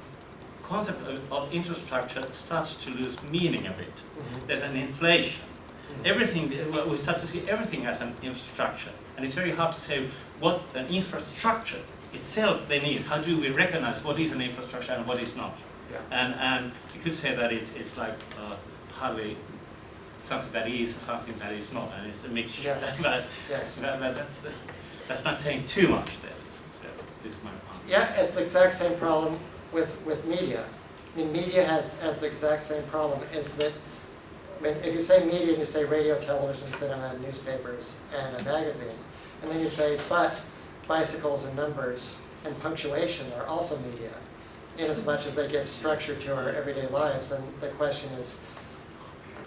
concept of, of infrastructure starts to lose meaning a bit. Mhm. There's an inflation. Mhm. Everything, we start to see everything as an infrastructure. And it's very hard to say what an infrastructure itself then is. How do we recognize what is an infrastructure and what is not? Yeah. And, and you could say that it's, it's like uh, partly something that is and something that is not, and it's a mixture. (laughs) Yes. but Yes. that, that, that's, that's not saying too much there. So this is my point. Yeah, it's the exact same problem with, with media. I mean, media has, has the exact same problem, is that, I mean, if you say media, and you say radio, television, cinema, newspapers, and magazines, and then you say, but bicycles and numbers and punctuation are also media, in as much as they give structure to our everyday lives, then the question is,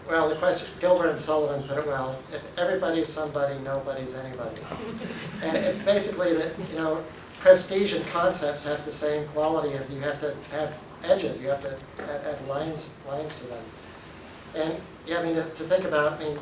well, the question, Gilbert and Sullivan put it well, if everybody's somebody, nobody's anybody. (laughs) And it's basically that, you know, prestige and concepts have the same quality of you have to have edges, you have to add, lines, lines to them. And, yeah, I mean, to to think about, I mean,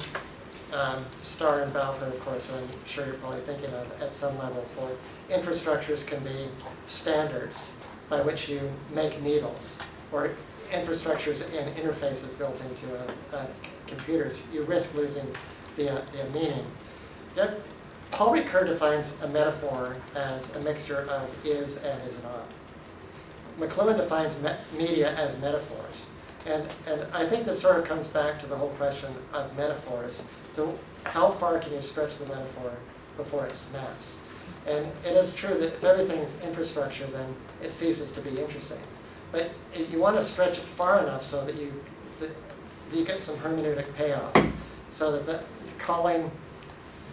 um, Star and Bowker, of course, I'm sure you're probably thinking of at some level for infrastructures can be standards by which you make needles, or infrastructures and interfaces built into uh, uh, computers. You risk losing the, uh, the meaning. Yet, Paul Ricoeur defines a metaphor as a mixture of is and is not. McLuhan defines me- media as metaphors. And, and I think this sort of comes back to the whole question of metaphors. To how far can you stretch the metaphor before it snaps? And it is true that if everything's infrastructure, then it ceases to be interesting. But it- you want to stretch it far enough so that you, that you get some hermeneutic payoff. So that the, calling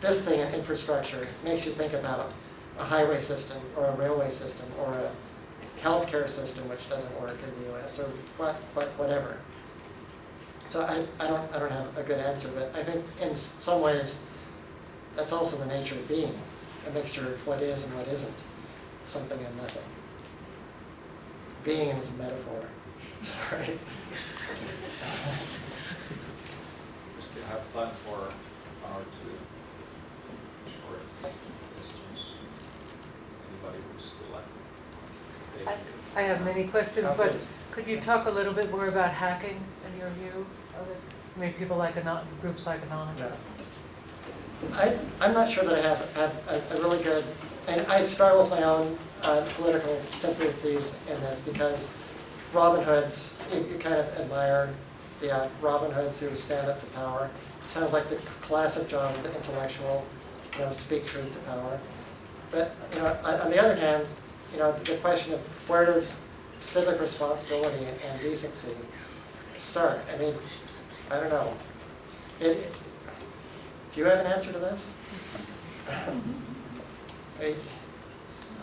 this thing an infrastructure makes you think about a highway system or a railway system or a healthcare system which doesn't work in the US or what, what, whatever. So I, I don't, I don't have a good answer, but I think in some ways, that's also the nature of being, a mixture of what is and what isn't, something and nothing. Being is a metaphor. (laughs) Sorry. Still have time for uh, one or two short questions. Anybody would still like to take I- have many questions, but could you talk a little bit more about hacking and your view of it? I mean, people like, anon- groups like Anonymous. I, I'm not sure that I have, have a, a really good, and I struggle with my own uh, political sympathies in this because Robin Hoods, you, you kind of admire the uh, Robin Hoods who stand up to power. It Sounds like the classic job of the intellectual, you know, speak truth to power. But, you know, on, on the other hand, you know, the question of where does civic responsibility and decency start? I mean, I don't know. It, do you have an answer to this? (laughs) I,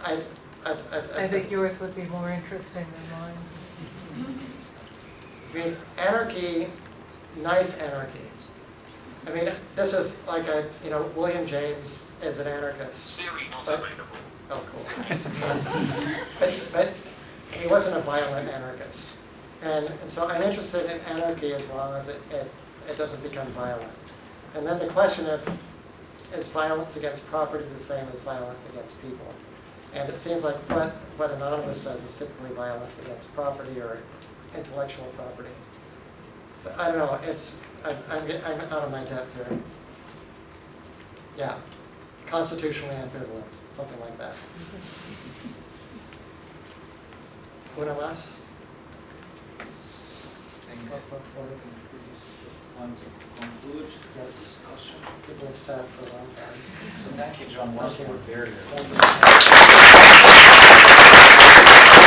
I, I, I. I think yours would be more interesting than mine. I mean, anarchy, nice anarchy. I mean, this is like a, you know, William James is an anarchist. Siri But- available. Oh, cool. (laughs) But, but he wasn't a violent anarchist. And, and so I'm interested in anarchy as long as it, it, it doesn't become violent. And then the question of, is violence against property the same as violence against people? And it seems like what, what Anonymous does is typically violence against property or intellectual property. But I don't know, it's, I'm, I'm, I'm out of my depth here. Yeah, constitutionally ambivalent, something like that. Una más? I think this is the time to conclude the Yes. discussion. People have sat for a long time. So thank you, John, once Thank more, you. very, very Thank you.